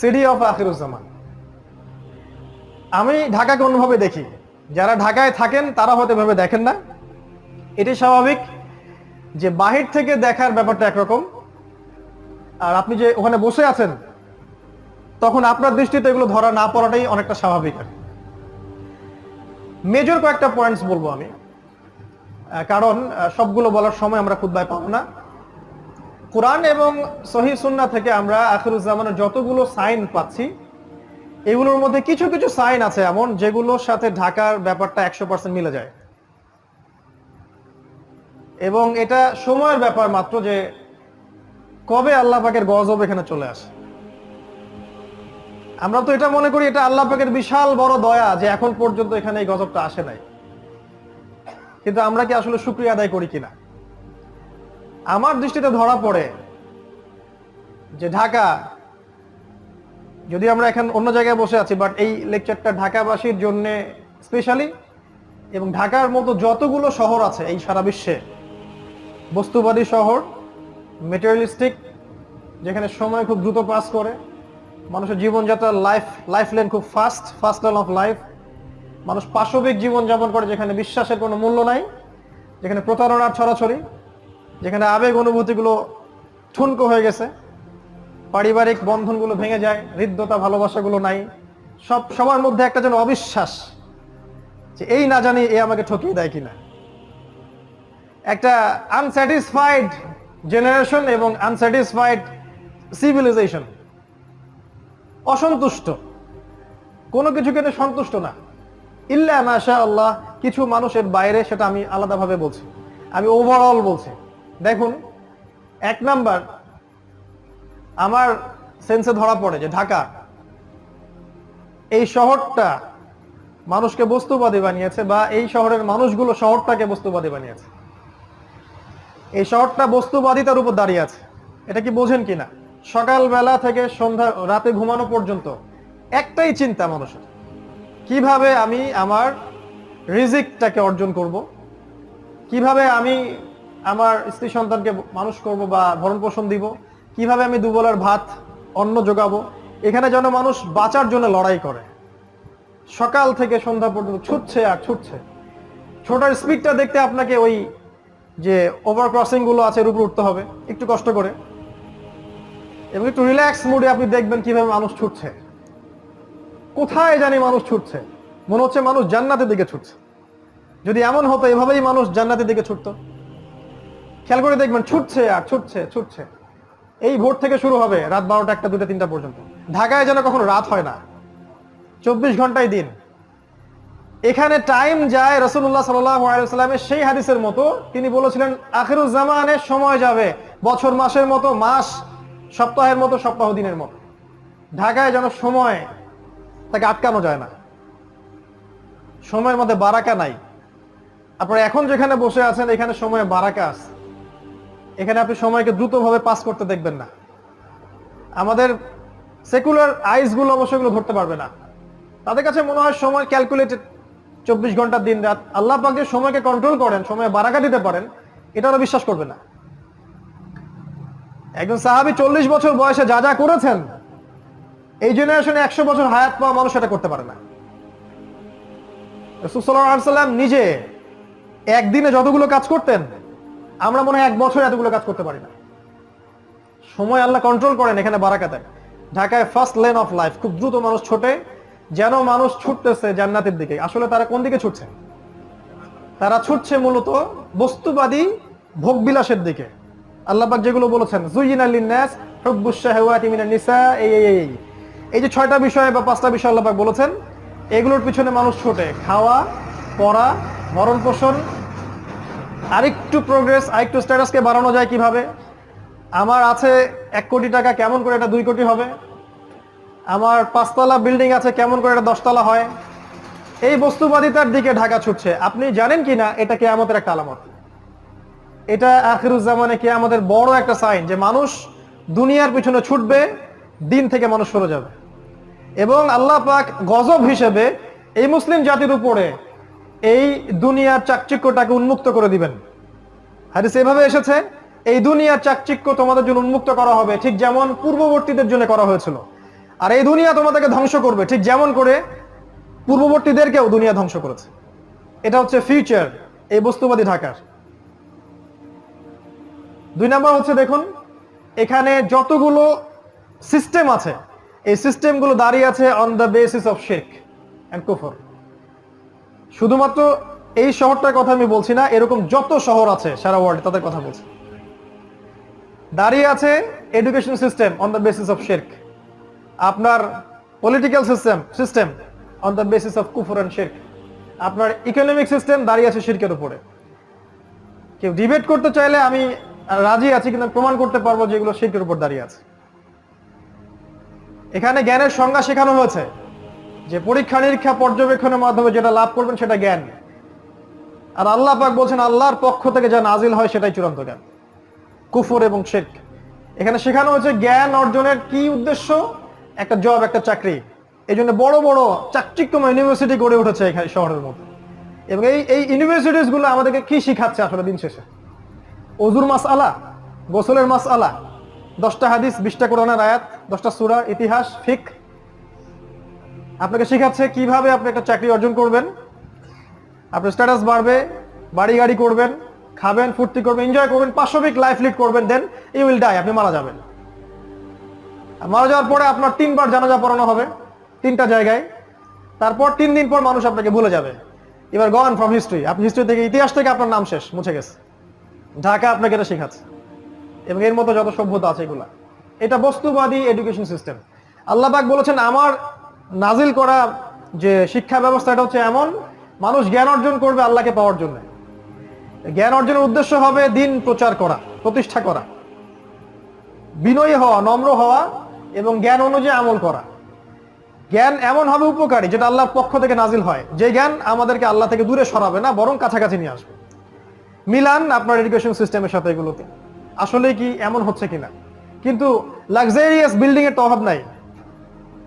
সিটি অফ আখিরুজ্জামান আমি ঢাকাকে অন্যভাবে দেখি। যারা ঢাকায় থাকেন, তারা হয়তো এভাবে দেখেন না। এটি স্বাভাবিক যে বাহির থেকে দেখার ব্যাপারটা একরকম। আর আপনি যে ওখানে বসে আছেন, তখন আপনার দৃষ্টিতে এগুলো ধরা না পড়াটাই অনেকটা স্বাভাবিক আর মেজর কয়েকটা পয়েন্টস বলব আমি। কারণ সবগুলো বলার সময় আমরা খুদ্ায় পাবো না। কোরআন এবং সহি সুন্না থেকে আমরা আখিরুজ্জামানের যতগুলো সাইন পাচ্ছি এগুলোর মধ্যে কিছু কিছু সাইন আছে এমন যেগুলোর সাথে ঢাকার ব্যাপারটা একশো পার্সেন্ট মিলে যায়। এবং এটা সময়ের ব্যাপার মাত্র যে কবে আল্লাহ পাকের গজব এখানে চলে আসে। আমরা তো এটা মনে করি এটা আল্লাহ পাকের বিশাল বড় দয়া যে এখন পর্যন্ত এখানে এই গজবটা আসে নাই। কিন্তু আমরা কি আসলে শুক্রিয়া আদায় করি কিনা? আমার দৃষ্টিতে ধরা পড়ে যে ঢাকা যদি আমরা এখন অন্য জায়গায় বসে আছি বাট এই লেকচারটা ঢাকাবাসীর জন্য স্পেশালি এবং ঢাকার মতো যতগুলো শহর আছে এই সারা বিশ্বে, বস্তুবাদী শহর মেটেরিয়ালিস্টিক যেখানে সময় খুব দ্রুত পাস করে, মানুষের জীবনযাত্রার লাইফ লাইফ লেন খুব fast fast line of life মানুষ পাশবিক জীবনযাপন করে যেখানে বিশ্বাসের কোনো মূল্য নাই, যেখানে প্রতারণার ছড়াছড়ি, যেখানে আবেগ অনুভূতিগুলো ঠুনকো হয়ে গেছে। পারিবারিক বন্ধনগুলো ভেঙে যায়, হৃদ্যতা ভালোবাসাগুলো নাই। সব সবার মধ্যে একটা যেন অবিশ্বাস যে এই না জানি এ আমাকে ঠকিয়ে দেয় কিনা। একটা আনস্যাটিসফাইড জেনারেশন এবং আনস্যাটিসফাইড সিভিলাইজেশন অসন্তুষ্ট। কোনো কিছু কিন্তু সন্তুষ্ট না। ইল্লা মাশা আল্লাহ, কিছু মানুষের বাইরে সেটা আমি আলাদাভাবে বলছি। আমি ওভারঅল বলছি। দেখুন, এক নাম্বার আমার সেন্সে ধরা পড়ে যে ঢাকা, এই শহরটা মানুষকে বস্তুবাদী বানিয়েছে বা এই শহরের মানুষগুলো শহরটাকে বস্তুবাদী বানিয়েছে। এই শহরটা বস্তুবাদিতার উপর দাঁড়িয়ে আছে। এটা কি বোঝেন কিনা? সকালবেলা থেকে সন্ধ্যা, রাতে ঘুমানো পর্যন্ত একটাই চিন্তা মানুষের। কীভাবে আমি আমার রিজিকটাকে অর্জন করব? কীভাবে আমি আমার স্ত্রী সন্তানকে মানুষ করব বা ভরণ পোষণ দিব? কীভাবে আমি দুবেলার ভাত, অন্ন যোগাবো এখানে যেন মানুষ বাঁচার জন্য লড়াই করে। সকাল থেকে সন্ধ্যা পর্যন্ত ছুটছে আর ছুটছে। ছোটার স্পিডটা দেখতে আপনাকে ওই যে ওভার ক্রসিংগুলো আছে এর উপর উঠতে হবে। একটু কষ্ট করে। এবং একটু রিল্যাক্স মুডে আপনি দেখবেন কীভাবে মানুষ ছুটছে। কোথায় জানি মানুষ ছুটছে? মনে হচ্ছে মানুষ জান্নাতের দিকে ছুটছে। যদি এমন হতো, এভাবেই মানুষ জান্নাতের দিকে ছুটতো। খেয়াল করে দেখবেন, ছুটছে আর ছুটছে ছুটছে। এই ভোর থেকে শুরু হবে রাত বারোটা একটা, দুটা, তিনটা পর্যন্ত। ঢাকায় যেন কখনো রাত হয় না। চব্বিশ ঘন্টায় দিন। এখানে টাইম যায় রসুল্লাহ সাল্লামের সেই হাদিসের মতো। তিনি বলেছিলেন আখিরুজ্জামানের সময় যাবে, বছর মাসের মতো, মাস সপ্তাহের মতো, সপ্তাহ দিনের মতো। ঢাকায় যেন সময় তাকে আটকানো যায় না। সময়ের মধ্যে বারাকা নাই। আপনারা এখন যেখানে বসে আছেন, এখানে সময়ে বারাকা আছে। এখানে আপনি সময়কে দ্রুতভাবে পাস করতে দেখবেন না। আমাদের সেকুলার আইসগুলো অবশ্যই এগুলো ধরতে পারবে না। তাদের কাছে মনে হয় সময় ক্যালকুলেটেড চব্বিশ ঘণ্টা দিন রাত। আল্লাহ পাক যে সময়কে কন্ট্রোল করেন, সময় বারাকা দিতে পারেন, এটা ওরা বিশ্বাস করবে না। একজন সাহাবি চল্লিশ বছর বয়সে যা যা করেছেন, এই জেনারেশনে একশো বছর হায়াত পাওয়া মানুষ এটা করতে পারে না। রসুল্লাহাম নিজে একদিনে যতগুলো কাজ করতেন আমরা মনে হয় এক বছর এতগুলো কাজ করতে পারি না। সময় আল্লাহ কন্ট্রোল করেন এখানে বারাকাতে ঢাকায় ফার্স্ট লেন অফ লাইফ খুব দ্রুত মানুষ ছোটে, যেন মানুষ ছুটতেছে জান্নাতের দিকে। আসলে তারা কোন দিকে ছুটছে? তারা ছুটছে মূলত বস্তুবাদী ভোগবিলাসের দিকে। আল্লাহবাক যেগুলো বলেছেন জুইন আলিনাস হুব্বুশাহওয়াতি মিনান নিসা এই যে ছয়টা বিষয় বা পাঁচটা বিষয় আল্লাহবাক বলেছেন, এগুলোর পিছনে মানুষ ছোটে। খাওয়া, পড়া ভরণ পোষণ আরেকটু প্রোগ্রেস আরেকটু স্ট্যাটাসকে বাড়ানো যায় কীভাবে? আমার আছে এক কোটি টাকা, কেমন করে এটা দুই কোটি হবে? আমার পাঁচতলা বিল্ডিং আছে, কেমন করে এটা দশতলা হয়? এই বস্তুবাদিতার দিকে ঢাকা ছুটছে। আপনি জানেন কি না? এটা কেয়ামতের একটা আলামত। এটা আখিরুজ্জামানে কে আমাদের বড় একটা সাইন যে মানুষ দুনিয়ার পিছনে ছুটবে, দিন থেকে মানুষ সরে যাবে। এবং আল্লাহ পাক গজব হিসেবে এই মুসলিম জাতির উপরে এই দুনিয়ার চাকচিক্যটাকে উন্মুক্ত করে দিবেন। হাদিস এভাবে এসেছে, এই দুনিয়ার চাকচিক্য তোমাদের জন্য উন্মুক্ত করা হবে, ঠিক যেমন পূর্ববর্তীদের জন্য করা হয়েছিল। আর এই দুনিয়া তোমাদেরকে ধ্বংস করবে, ঠিক যেমন করে পূর্ববর্তীদেরকেও দুনিয়া ধ্বংস করেছে। এটা হচ্ছে ফিউচার এই বস্তুবাদী ঢাকার। দুই নাম্বার হচ্ছে দেখুন, এখানে যতগুলো সিস্টেম আছে, এই সিস্টেমগুলো দাঁড়িয়ে আছে অন দ্য বেসিস অফ শেখ অ্যান্ড কুফর শুধুমাত্র এই শহরটার কথা আমি বলছি না, এরকম যত শহর আছে সারা ওয়ার্ল্ড তাদের কথা বলছি। দাঁড়িয়ে আছে education system on the basis of শেরক আপনার political system system on the basis of কুফর অ্যান্ড শেরক আপনার ইকোনমিক সিস্টেম দাঁড়িয়ে আছে শিরকের উপরে। কেউ ডিবেট করতে চাইলে আমি রাজি আছি, কিন্তু প্রমাণ করতে পারব যেগুলো শিরকের উপর দাঁড়িয়ে আছে। এখানে জ্ঞানের সংজ্ঞা শেখানো হয়েছে। যে পরীক্ষা নিরীক্ষা পর্যবেক্ষণের মাধ্যমে যেটা লাভ করবেন সেটা জ্ঞান। আর আল্লাহ পাক বলছেন, আল্লাহর পক্ষ থেকে যা নাজিল হয় সেটাই চূড়ান্ত জ্ঞান। কুফর এবং শেখ এখানে শেখানো হয়েছে জ্ঞান অর্জনের কি উদ্দেশ্য? একটা জব একটা চাকরি। এই জন্য বড় বড় চাকচিক্যময় ইউনিভার্সিটি গড়ে উঠেছে এখানে শহরের মধ্যে। এবং এই এই ইউনিভার্সিটিসগুলো আমাদেরকে কি শিখাচ্ছে আসলে দিন শেষে? অজুর মাস আলা গোসলের মাস আলা দশটা হাদিস, বিশটা কোরআনের আয়াত, দশটা সুরা, ইতিহাস ফিক আপনাকে শেখাচ্ছে কীভাবে আপনি একটা চাকরি অর্জন করবেন। আপনার স্ট্যাটাস বাড়বে, বাড়ি গাড়ি করবেন, খাবেন, ফুর্তি করবেন এনজয় করবেন, পাশবিক লাইফ লিড করবেন দেন ইউ উইল ডাই আপনি মারা যাবেন। মারা যাওয়ার পরে আপনার তিনবার জানাজা পড়ানো হবে, তিনটা জায়গায়। তারপর তিন দিন পর মানুষ আপনাকে ভুলে যাবে। এবার গন ফ্রম হিস্ট্রি আপনি হিস্ট্রি থেকে ইতিহাস থেকে আপনার নাম শেষ, মুছে গেছে। ঢাকা আপনাকে এটা শেখাচ্ছে। এবং এর মতো যত সভ্যতা আছে এগুলা। এটা বস্তুবাদী এডুকেশন সিস্টেম আল্লাহবাক বলেছেন, আমার নাজিল করা যে শিক্ষা ব্যবস্থা এটা হচ্ছে এমন, মানুষ জ্ঞান অর্জন করবে আল্লাহকে পাওয়ার জন্য। জ্ঞান অর্জনের উদ্দেশ্য হবে দিন প্রচার করা, প্রতিষ্ঠা করা। বিনয়ী হওয়া, নম্র হওয়া এবং জ্ঞান অনুযায়ী আমল করা। জ্ঞান এমন হবে উপকারী যেটা আল্লাহর পক্ষ থেকে নাজিল হয়। যে জ্ঞান আমাদেরকে আল্লাহ থেকে দূরে সরাবে না, বরং কাছাকাছি নিয়ে আসবে। মিলান আপনার এডুকেশন সিস্টেমের সাথে এগুলোকে। আসলে কি এমন হচ্ছে কিনা? কিন্তু লাক্সারিয়াস বিল্ডিং এর তো অভাব নাই।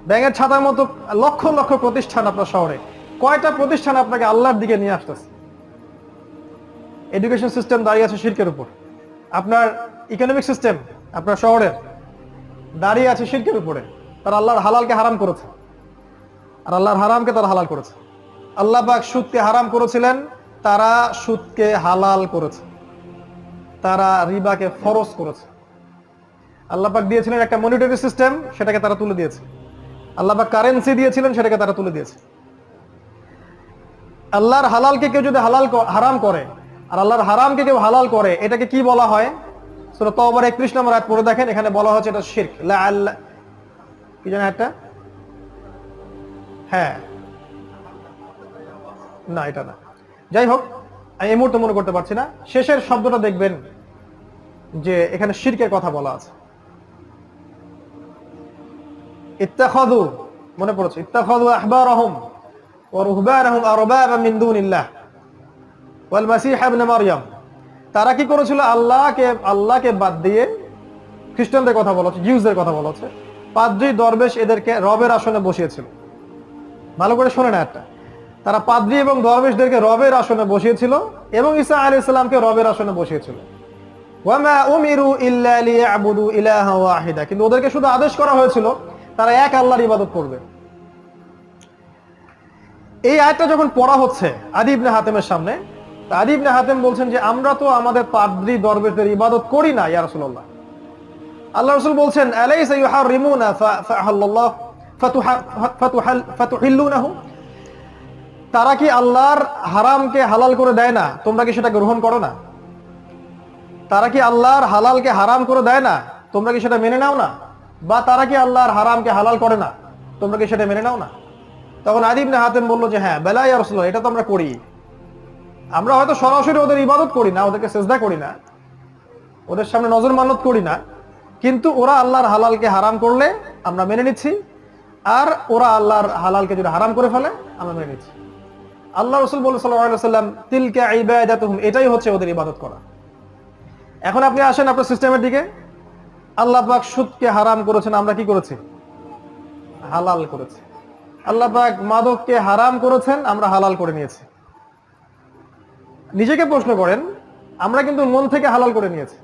ব্যাঙের ছাতার মতো লক্ষ লক্ষ প্রতিষ্ঠান আপনার শহরে। কয়টা প্রতিষ্ঠান আপনাকে আল্লাহর দিকে নিয়ে আসতেছে? এডুকেশন সিস্টেম দাঁড়িয়ে আছে শিরকের উপর। আপনার ইকোনমিক সিস্টেম আপনার শহরের দাঁড়িয়ে আছে শিরকের উপরে। তারা আল্লাহর হালালকে হারাম করেছে। আর আল্লাহর হারামকে তারা হালাল করেছে। আল্লাহ পাক সুদকে হারাম করেছিলেন, তারা সুদকে হালাল করেছে। তারা রিবাকে ফরজ করেছে। আল্লাহ পাক দিয়েছিলেন একটা মনিটরি সিস্টেম সেটাকে তারা তুলে দিয়েছে। আল্লাহ পাক কারেন্সি দিয়েছিলেন, সেটাকে তারা তুলে দিয়েছে। আল্লাহর হালালকে কেউ যদি হালাল হারাম করে, আর আল্লাহর হারামকে কেউ হালাল করে, এটাকে কি বলা হয়? 31 নম্বর পড়ে দেখেন, এখানে বলা হচ্ছে এটা শিরক। আল্লাহ কি একটা হ্যাঁ। না, এটা না। যাই হোক আমি এই মুহূর্তে মনে করতে পারছি না। শেষের শব্দটা দেখবেন যে এখানে শিরকের কথা বলা আছে। ইত্তাখাযু, মনে পড়েছে, ইত্তাখাযু আহবারহুম ওয়া রুহবানহুম আরবাবা মিন দুনিল্লাহ। ওয়াল মাসীহ ইবনে মারইয়াম, তারা কি করেছিল? আল্লাহকে আল্লাহকে বাদ দিয়ে খ্রিস্টানদের কথা বলা হচ্ছে, জিউসদের কথা বলা হচ্ছে, পাদ্রি দরবেশ এদেরকে রবের আসনে বসিয়েছিল। ভালো করে শোনে না একটা। তারা পাদ্রি এবং দরবেশদেরকে রবের আসনে বসিয়েছিল এবং ঈসা আলাইহিস সালামকে রবের আসনে বসিয়েছিল। কিন্তু ওদেরকে শুধু আদেশ করা হয়েছিল তারা এক আল্লাহর ইবাদত করবে। এই আয়াতটা যখন পড়া হচ্ছে আদি ইবনে হাতেমের সামনে, তা আদি হাতেম বলছেন যে, আমরা তো আমাদের পাদ্রি দরবেশদের ইবাদত করি না, ইয়া রাসূলুল্লাহ। আল্লাহ রাসূল বলছেন তারা কি আল্লাহর হারামকে হালাল করে দেয় না? তোমরা কি সেটা গ্রহণ করো না? তারা কি আল্লাহর হালালকে হারাম করে দেয় না? তোমরা কি সেটা মেনে নাও না? বা তারা কি আল্লাহর হারামকে হালাল করে না? তোমরা কি সেটা মেনে নাও না? তখন আদিবনে হাতেম বলল যে হ্যাঁ বেলাই আর এটা তো আমরা করি। আমরা হয়তো সরাসরি ওদের ইবাদত করি না, ওদেরকে সেজদা করি না, ওদের সামনে নজর মানত করি না, কিন্তু ওরা আল্লাহর হালালকে হারাম করলে আমরা মেনে নিচ্ছি, আর ওরা আল্লাহর হালালকে যদি হারাম করে ফেলে, আমরা মেনে নিচ্ছি। আল্লাহ রসুল বলে সাল্লাম তিলকে ইবাদাতুহুম, এটাই হচ্ছে ওদের ইবাদত করা। এখন আপনি আসেন আপনার সিস্টেমের দিকে আল্লাহ পাক সুদকে হারাম করেছেন, আমরা কি করেছি? হালাল করেছি। আল্লাহ পাক মাদককে হারাম করেছেন, আমরা হালাল করে নিয়েছি। নিজেকে প্রশ্ন করেন, আমরা কিন্তু মন থেকে হালাল করে নিয়েছি।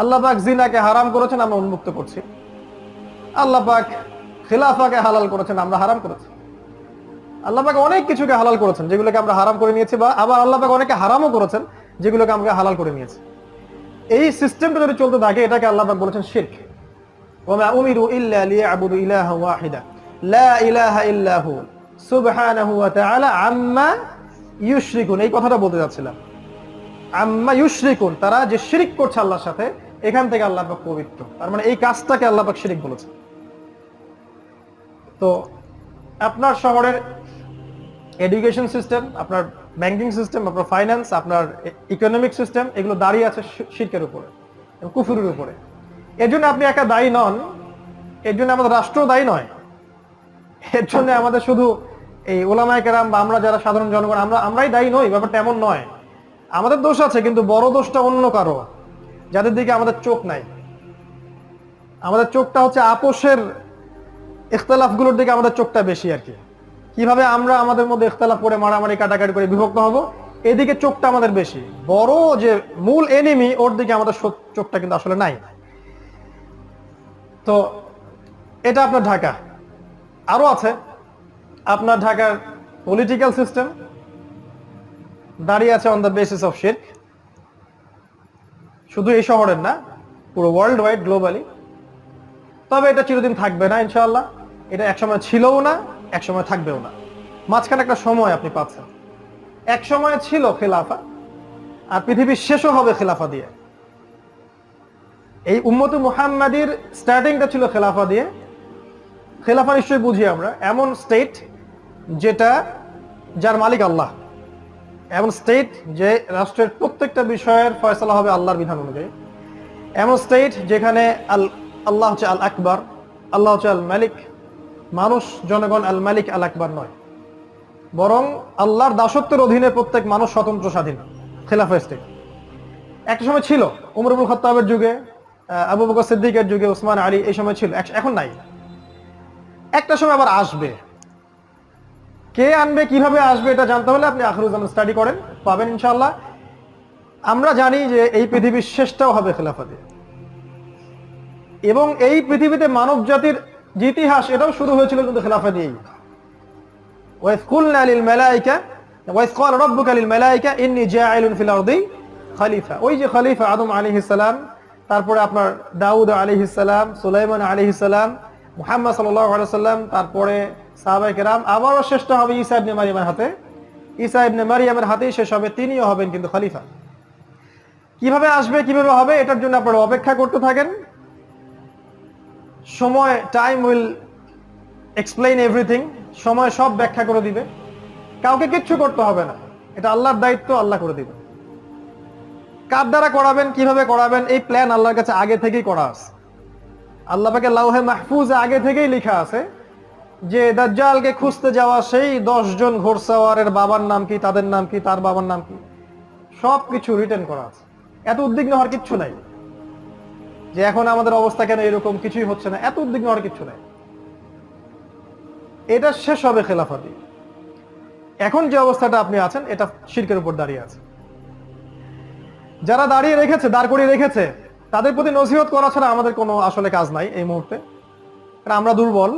আল্লাহ পাক জিনাকে হারাম করেছেন, আমরা উন্মুক্ত করছি। আল্লাহ পাক খিলাফাকে হালাল করেছেন, আমরা হারাম করেছি। আল্লাহ পাক অনেক কিছুকে হালাল করেছেন, যেগুলোকে আমরা হারাম করে নিয়েছি বা আবার আল্লাহ পাক অনেকে হারামও করেছেন, যেগুলোকে আমরা হালাল করে নিয়েছি। এই সিস্টেমটা যদি চলতে থাকে, এটাকে আল্লাহ বলেছেন শিরক। ওমা উমিরু ইল্লা লিয়াবুদু ইলাহা ওয়াহিদা। লা ইলাহা ইল্লা হু। সুবহানাহু ওয়া তাআলা আম্মা ইউশরিকুন। এই কথাটা বলতে যাচ্ছিলাম। আম্মা ইউশরিকুন, তারা যে শিরিক করছে আল্লাহর সাথে, এখান থেকে আল্লাহ পাক পবিত্র। তার মানে এই কাজটাকে আল্লাহ পাক শিরিক বলেছে তো আপনার শহরের এডুকেশন সিস্টেম আপনার ব্যাংকিং সিস্টেম, আপনার ফাইন্যান্স আপনার ইকোনমিক সিস্টেম এগুলো দাঁড়িয়ে আছে শি- শিরকের উপরে কুফুরের উপরে। এর জন্য আপনি একা দায়ী নন, এর জন্য আমাদের রাষ্ট্র দায়ী নয়। এর জন্য আমাদের শুধু এই ওলামায় কেরাম বা আমরা যারা সাধারণ জনগণ, আমরা, আমরাই দায়ী নই, ব্যাপারটা এমন নয়। আমাদের দোষ আছে, কিন্তু বড় দোষটা অন্য কারও। যাদের দিকে আমাদের চোখ নাই। আমাদের চোখটা হচ্ছে আপোষের ইখতলাফগুলোর দিকে আমাদের চোখটা বেশি আর কি। কীভাবে আমরা আমাদের মধ্যে ইখতলাফ করে, মারামারি কাটাকাটি করে বিভক্ত হব? এদিকে চোখটা আমাদের বেশি। বড় যে মূল এনিমি ওর দিকে আমাদের চোখটা কিন্তু আসলে নাই। তো এটা আপনার ঢাকা। আরও আছে। আপনার ঢাকার পলিটিক্যাল সিস্টেম দাঁড়িয়ে আছে অন দ্য বেসিস অফ শিরক শুধু এই শহরের না, পুরো ওয়ার্ল্ড ওয়াইড গ্লোবালি তবে এটা চিরদিন থাকবে না, ইনশাআল্লাহ। এটা একসময় ছিলও না। একসময় থাকবেও না। মাঝখানে একটা সময় আপনি পাচ্ছেন। এক সময় ছিল খেলাফা, আর পৃথিবীর শেষও হবে খেলাফা দিয়ে। এই উম্মত মুহাম্মাদির স্টার্টিংটা ছিল খেলাফা দিয়ে। খেলাফা নিশ্চয়ই বুঝি আমরা। এমন স্টেট যেটা, যার মালিক আল্লাহ। এমন স্টেট যে রাষ্ট্রের প্রত্যেকটা বিষয়ের ফয়সলা হবে আল্লাহর বিধান অনুযায়ী। এমন স্টেট যেখানে আল আল্লাহ হচ্ছে আল আকবর আল্লাহ হচ্ছে আল মালিক মানুষ, জনগণ আল মালিক আল আকবর নয়। বরং আল্লাহর দাসত্বের অধীনে প্রত্যেক মানুষ স্বতন্ত্র স্বাধীন, খেলাফা স্টেট একটা সময় ছিল, উমর আবুল খত্তাবের যুগে আবু বকর সিদ্দিকের যুগে ওসমান আলী, এই সময় ছিল এখন নাই। একটা সময় আবার আসবে। কে আনবে, কীভাবে আসবে, এটা জানতে হলে আপনি আখরুজ্জামান স্টাডি করেন, পাবেন ইনশাল্লাহ আমরা জানি যে এই পৃথিবীর শেষটাও হবে খেলাফা এবং এই পৃথিবীতে মানব জাতির যে ইতিহাস, এটাও শুরু হয়েছিল কিন্তু খেলাফা দিয়েই ওয়াইজ কুলনা লিল মালাইকা ওয়াইজ ক্বালা লিল ওই যে খলিফা তারপরে আপনার দাউদ আলাইহিস সুলাইমান আলাইহিস মুহাম্মদ সাল্লাল্লাহু আলাইহি সাল্লাম, তারপরে সাহাবায়ে কেরাম, আবারও শেষ হবে ঈসা ইবনে মারিয়ামের হাতে। ঈসা ইবনে মারিয়ামের হাতেই শেষ হবে, তিনিও হবেন কিন্তু খলিফা। কীভাবে আসবে, কীভাবে হবে, এটার জন্য আপনারা অপেক্ষা করতে থাকেন। সময় টাইম উইল এক্সপ্লেইন এভরিথিং সময় সব ব্যাখ্যা করে দিবে। কাউকে কিচ্ছু করতে হবে না। এটা আল্লাহর দায়িত্ব, আল্লাহ করে দিবে। কার দ্বারা করাবেন, কীভাবে করাবেন, এই প্ল্যান আল্লাহর কাছে আগে থেকেই করা আছে। আল্লাহ পাকে লাউহে মাহফুজে আগে থেকেই লেখা আছে যে, দাজ্জালকে খুঁজতে যাওয়া সেই দশ জন ঘোরসাওয়ারের বাবার নাম কি, তাদের নাম কি, তার বাবার নাম কি সব কিছু রিটার্ন করা আছে। এত উদ্বিগ্ন হওয়ার কিচ্ছু নাই। যে এখন আমাদের অবস্থা কেন এরকম কিছুই হচ্ছে না, এত উদ্বিগ্ন হওয়ার কিচ্ছু নাই। এটা শেষ হবে খেলাফাতি। এখন যে অবস্থাটা আপনি আছেন, এটা শিরকের উপর দাঁড়িয়ে আছে। যারা দাঁড়িয়ে রেখেছে, দাঁড় করিয়ে রেখেছে, তাদের প্রতি নসিহত করা ছাড়া আমাদের কোনো আসলে কাজ নাই এই মুহূর্তে। কারণ আমরা দুর্বল,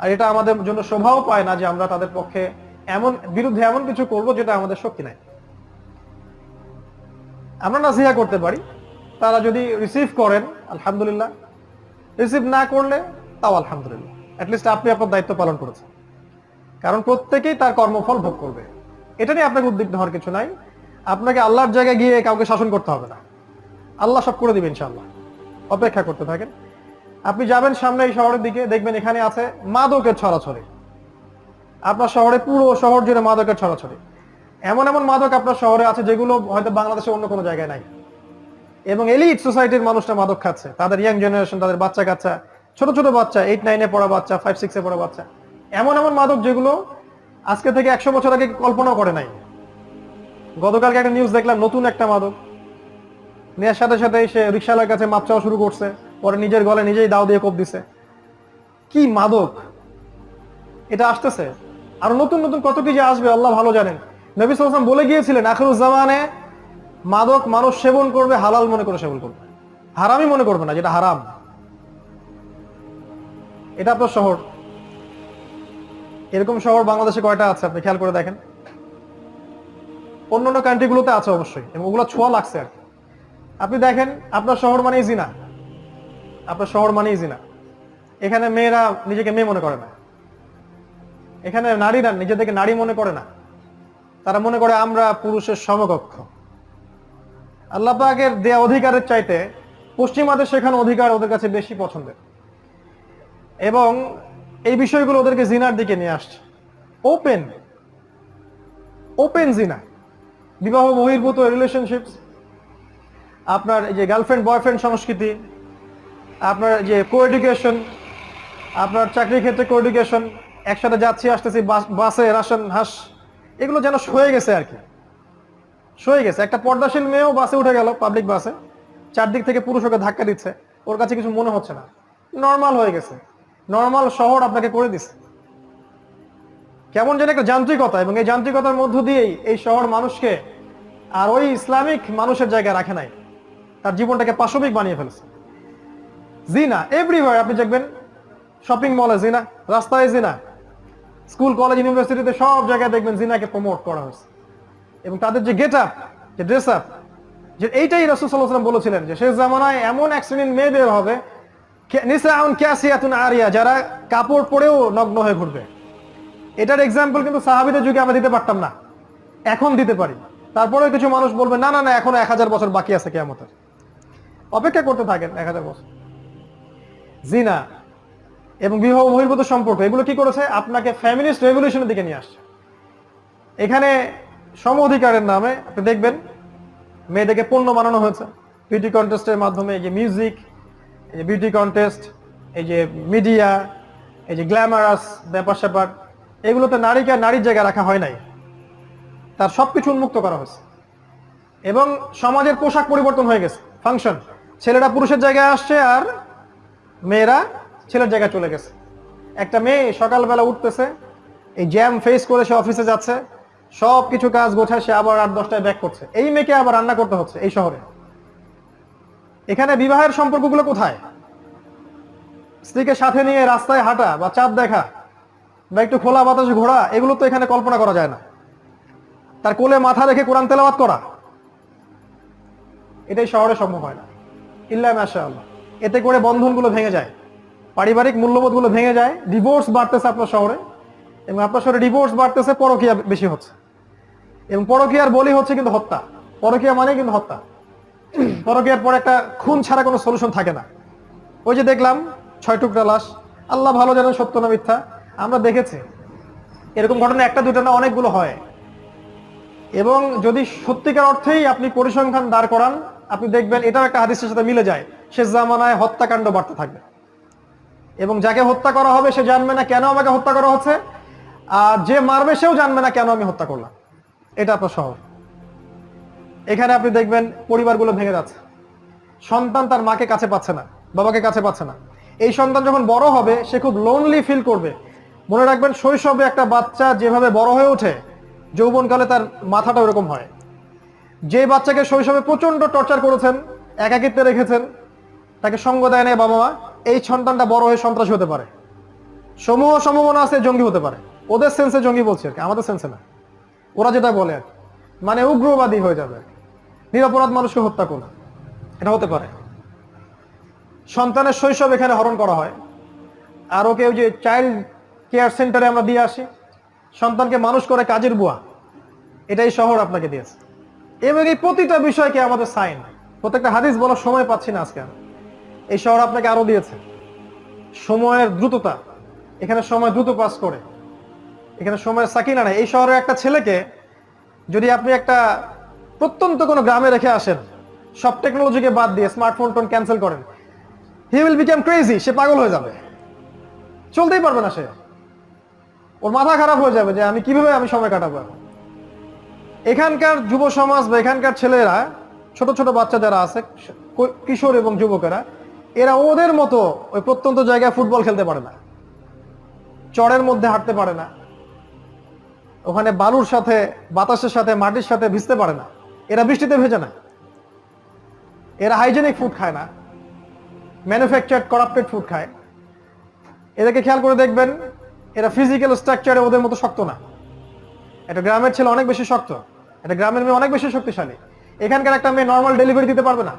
আর এটা আমাদের জন্য শোভাও পায় না যে আমরা তাদের পক্ষে এমন, বিরুদ্ধে এমন কিছু করব যেটা আমাদের শক্তি নাই। আমরা নাসিহা করতে পারি তারা যদি রিসিভ করেন, আলহামদুলিল্লাহ। রিসিভ না করলে, তাও আলহামদুলিল্লাহ। অ্যাটলিস্ট আপনি আপনার দায়িত্ব পালন করেছেন। কারণ প্রত্যেকেই তার কর্মফল ভোগ করবে। এটা নিয়ে আপনাকে উদ্বিগ্ন হওয়ার কিছু নাই। আপনাকে আল্লাহর জায়গায় গিয়ে কাউকে শাসন করতে হবে না। আল্লাহ সব করে দিবেন ইনশাআল্লাহ। অপেক্ষা করতে থাকেন। আপনি যাবেন সামনে এই শহরের দিকে, দেখবেন এখানে আছে মাদকের ছড়াছড়ি। আপনার শহরে পুরো শহর জুড়ে মাদকের ছড়াছড়ি। এমন এমন মাদক আপনার শহরে আছে যেগুলো হয়তো বাংলাদেশে অন্য কোনো জায়গায় নাই। এবং এলিট সোসাইটির মানুষটা মাদক খাচ্ছে। তাদের ইয়াং জেনারেশন তাদের বাচ্চা কাচ্চা ছোট ছোট বাচ্চা এইট নাইনে পড়া বাচ্চা ফাইভ সিক্সে পড়া বাচ্চা। এমন এমন মাদক যেগুলো আজকে থেকে একশো বছর আগে কল্পনা করে নাই। গতকালকে একটা নিউজ দেখলাম, নতুন একটা মাদক। নেওয়ার সাথে সাথে সে রিক্সাওয়ালার কাছে মাপ চাওয়া শুরু করছে। পরে নিজের গলে নিজেই দাও দিয়ে কোপ দিছে। কি মাদক? এটা আসতেছে। আর নতুন নতুন কত কি যে আসবে, আল্লাহ ভালো জানেন। নবী সালাম বলে গিয়েছিলেন, আখরুজ্জামানে মাদক মানুষ সেবন করবে, হালাল মনে করে সেবন করবে। হারামই মনে করবে না, যেটা হারাম। এটা আপনার শহর। এরকম শহর বাংলাদেশে কয়টা আছে, আপনি খেয়াল করে দেখেন? অন্যান্য কান্ট্রিগুলোতে আছে অবশ্যই, এবং ওগুলো ছোঁয়া লাগছে আর আপনি দেখেন, আপনার শহর মানেই জিনা। আপনার শহর মানেই জিনা। এখানে মেয়েরা নিজেকে মেয়ে মনে করে না। এখানে নারীরা নিজেদেরকে নারী মনে করে না। তারা মনে করে আমরা পুরুষের সমকক্ষ। আল্লাহ পাকের দেয়া অধিকারের চাইতে পশ্চিমাদের শেখানো অধিকার ওদের কাছে বেশি পছন্দের। এবং এই বিষয়গুলো ওদেরকে জিনার দিকে নিয়ে আসছে। ওপেন ওপেন জিনা বিবাহ বহির্ভূত রিলেশনশিপস আপনার যে গার্লফ্রেন্ড বয়ফ্রেন্ড সংস্কৃতি, আপনার যে কো এডুকেশন আপনার চাকরির ক্ষেত্রে কো এডুকেশন একসাথে যাচ্ছি, আসতেছি, বাসে রাশন হাস, এগুলো যেন হয়ে গেছে আর কি। সয়ে গেছে। একটা পর্দাশীল মেয়েও বাসে উঠে গেল পাবলিক বাসে। চারদিক থেকে পুরুষ ওকে ধাক্কা দিচ্ছে। ওর কাছে কিছু মনে হচ্ছে না। নর্মাল হয়ে গেছে। নর্মাল শহর আপনাকে করে দিছে। কেমন যেন একটা যান্ত্রিকতা এবং এই যান্ত্রিকতার মধ্য দিয়েই এই শহর মানুষকে আর ওই ইসলামিক মানুষের জায়গায় রাখে নাই। তার জীবনটাকে পাশবিক বানিয়ে ফেলছে। জিনা এভরিওয়ার আপনি দেখবেন শপিং মলে জিনা, রাস্তায় জিনা স্কুল কলেজ ইউনিভার্সিটিতে সব জায়গায় দেখবেন জিনাকে প্রমোট করা হয়েছে। এবং তাদের যে গেট আপ যে ড্রেস আপ যে এইটাই রসুল সাল্লাহাম বলেছিলেন যে শেষ জামানায় এমন এক শ্রেণির মেয়ে বের হবে আরিয়া, যারা কাপড় পরেও নগ্ন হয়ে ঘুরবে। এটার এক্সাম্পল কিন্তু সাহাবিদের যুগে আমরা দিতে পারতাম না। এখন দিতে পারি। তারপরে কিছু মানুষ বলবে, না না না, এখনও এক হাজার বছর বাকি আছে কেয়ামতের। অপেক্ষা করতে থাকেন এক হাজার বছর। জিনা এবং বিবাহ বহির্ভূত সম্পর্ক, এগুলো কি করেছে? আপনাকে ফ্যামিলিস্ট রেভলিউশনের দিকে নিয়ে আসছে। এখানে সম অধিকারের নামে আপনি দেখবেন মেয়েদেরকে পণ্য বানানো হয়েছে। বিউটি কন্টেস্টের মাধ্যমে এই যে মিউজিক এই যে বিউটি কন্টেস্ট এই যে মিডিয়া এই যে গ্ল্যামারাস ব্যাপার স্যাপার এগুলোতে নারীকে আর নারীর জায়গায় রাখা হয় নাই। তার সব কিছু উন্মুক্ত করা হয়েছে। এবং সমাজের পোশাক পরিবর্তন হয়ে গেছে। ফাংশন ছেলেরা পুরুষের জায়গায় আসছে আর মেয়েরা ছেলের জায়গায় চলে গেছে। একটা মেয়ে সকালবেলা উঠতেছে, এই জ্যাম ফেস করে সে অফিসে যাচ্ছে সব কিছু কাজ গোছায় সে আবার আট দশটায় ব্যাক করছে। এই মেয়েকে আবার রান্না করতে হচ্ছে এই শহরে। এখানে বিবাহের সম্পর্কগুলো কোথায়? স্ত্রীকে সাথে নিয়ে রাস্তায় হাঁটা বা চাঁদ দেখা বা একটু খোলা বাতাসে ঘোরা, এগুলো তো এখানে কল্পনা করা যায় না। তার কোলে মাথা রেখে কোরআন তেলাওয়াত করা। এটাই শহরে সম্ভব হয় না। ইল্লা আল্লাহ এতে করে বন্ধনগুলো ভেঙে যায়। পারিবারিক মূল্যবোধগুলো ভেঙে যায়। ডিভোর্স বাড়তেছে আপনার শহরে। এবং আপনার শহরে ডিভোর্স বাড়তেছে, পরকিয়া বেশি হচ্ছে। এবং পরকিয়ার বলি হচ্ছে কিন্তু হত্যা। পরকিয়া মানে কিন্তু হত্যা। পরকিয়ার পর একটা খুন ছাড়া কোনো সলিউশন থাকে না। ওই যে দেখলাম, ছয় টুকরা লাশ। আল্লাহ ভালো জানেন, সত্য না মিথ্যা। আমরা দেখেছি, এরকম ঘটনা একটা দুটো না অনেকগুলো হয়। এবং যদি সত্যিকার অর্থেই আপনি পরিসংখ্যান দাঁড় করান, আপনি দেখবেন এটাও একটা হাদিসের সাথে মিলে যায়। শেষ জামানায় হত্যাকাণ্ড বাড়তে থাকবে। এবং যাকে হত্যা করা হবে, সে জানবে না কেন আমাকে হত্যা করা হচ্ছে। আর যে মারবে সেও জানবে না কেন আমি হত্যা করলাম। এটা আপনার শহর এখানে আপনি দেখবেন পরিবারগুলো ভেঙে যাচ্ছে। সন্তান তার মাকে কাছে পাচ্ছে না, বাবাকে কাছে পাচ্ছে না। এই সন্তান যখন বড় হবে, সে খুব লোনলি ফিল করবে। মনে রাখবেন শৈশবে একটা বাচ্চা যেভাবে বড় হয়ে ওঠে, যৌবনকালে তার মাথাটা ওরকম হয়। যে বাচ্চাকে শৈশবে প্রচণ্ড টর্চার করেছেন, একাকিত্বে রেখেছেন, তাকে সঙ্গ দেয় না বাবা মা, এই সন্তানটা বড় হয়ে সন্ত্রাসী হতে পারে। সমূহ সম্ভাবনা আছে, জঙ্গি হতে পারে। ওদের সেন্সে জঙ্গি বলছে আর আমাদের সেন্সে না। ওরা যেটা বলে আর মানে উগ্রবাদী হয়ে যাবে। নিরপরাধ মানুষকে হত্যা করবে এটা হতে পারে। সন্তানের শৈশব এখানে হরণ করা হয়। আর ওকে ওই যে চাইল্ড কেয়ার সেন্টারে আমরা দিয়ে আসি। সন্তানকে মানুষ করে কাজের বুয়া। এটাই শহর আপনাকে দিয়েছে। এবং এই প্রতিটা বিষয়কে আমাদের সাইন প্রত্যেকটা হাদিস বলার সময় পাচ্ছি না আজকে। এই শহর আপনাকে আরও দিয়েছে। সময়ের দ্রুততা। এখানে সময় দ্রুত পাস করে। এখানে সময় সাকিনা নাই। এই শহরের একটা ছেলেকে যদি আপনি একটা প্রত্যন্ত কোনো গ্রামে রেখে আসেন, সব টেকনোলজিকে বাদ দিয়ে স্মার্টফোন টোন ক্যান্সেল করেন হি উইল বিকাম ক্রেজি সে পাগল হয়ে যাবে। চলতেই পারবে না সে। ওর মাথা খারাপ হয়ে যাবে যে আমি কীভাবে আমি সময় কাটাবো এখানকার যুব সমাজ বা এখানকার ছেলেরা, ছোট ছোট বাচ্চা যারা আছে, কিশোর এবং যুবকেরা, এরা ওদের মতো ওই প্রত্যন্ত জায়গায় ফুটবল খেলতে পারে না। চড়ের মধ্যে হাঁটতে পারে না। ওখানে বালুর সাথে, বাতাসের সাথে, মাটির সাথে ভিজতে পারে না। এরা বৃষ্টিতে ভেজে না। এরা হাইজেনিক ফুড খায় না। ম্যানুফ্যাকচার করাপ্টেড ফুড খায়। এদেরকে খেয়াল করে দেখবেন, এরা ফিজিক্যাল স্ট্রাকচারে ওদের মতো শক্ত না। একটা গ্রামের ছেলে অনেক বেশি শক্ত। এটা গ্রামের মেয়ে অনেক বেশি শক্তিশালী। এখানকার একটা মেয়ে নর্মাল ডেলিভারি দিতে পারবে না।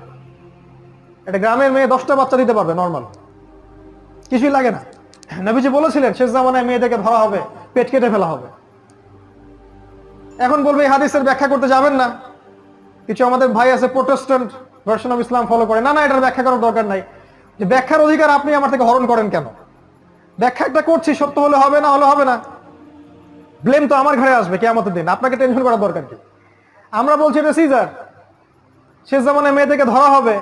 এটা গ্রামের মেয়ে দশটা বাচ্চা দিতে পারবে নর্মাল কিছুই লাগে না। নবীজি বলেছিলেন, শেষ জামানায় মেয়েদেরকে ধরা হবে, পেট কেটে ফেলা হবে। এখন বলবে এই হাদিসের ব্যাখ্যা করতে যাবেন না। কিছু আমাদের ভাই আছে Protestant version of Islam follow করে। না না, এটার ব্যাখ্যা করার দরকার নাই। যে ব্যাখ্যার অধিকার আপনি আমার থেকে হরণ করেন কেন? ব্যাখ্যা একটা করছি, সত্য হলে হবে না, হলে হবে না। ব্লেম তো আমার ঘরে আসবে কেমতের দিন। আপনাকে টেনশন করার দরকার কি? আমরা বলছি এটা সিজার শেষ জামানায় মেয়েদেরকে ধরা হবে।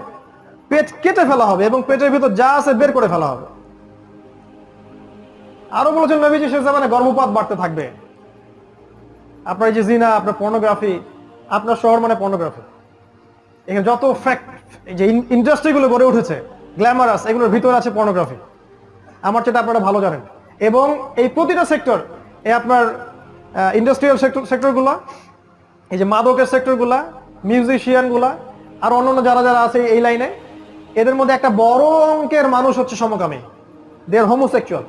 পেট কেটে ফেলা হবে এবং পেটের ভিতর যা আছে বের করে ফেলা হবে। আরও বলেছেন নবীজি শেষ জামানায় গর্ভপাত বাড়তে থাকবে। আপনার যে জিনা, আপনার পর্নোগ্রাফি আপনার শহর মানে পর্নোগ্রাফি এখানে যত ফ্যাক্ট এই যে ইন্ডাস্ট্রিগুলো গড়ে উঠেছে গ্ল্যামারাস এগুলোর ভিতরে আছে পর্নোগ্রাফি আমার যেটা আপনারা ভালো জানেন। এবং এই প্রতিটা সেক্টর এই আপনার ইন্ডাস্ট্রিয়াল সেক্টর সেক্টরগুলো এই যে মাদকের সেক্টরগুলা মিউজিশিয়ানগুলা আর অন্যান্য যারা যারা আছে এই লাইনে এদের মধ্যে একটা বড় অঙ্কের মানুষ হচ্ছে সমকামী। দেয়ার হোমোসেক্সুয়াল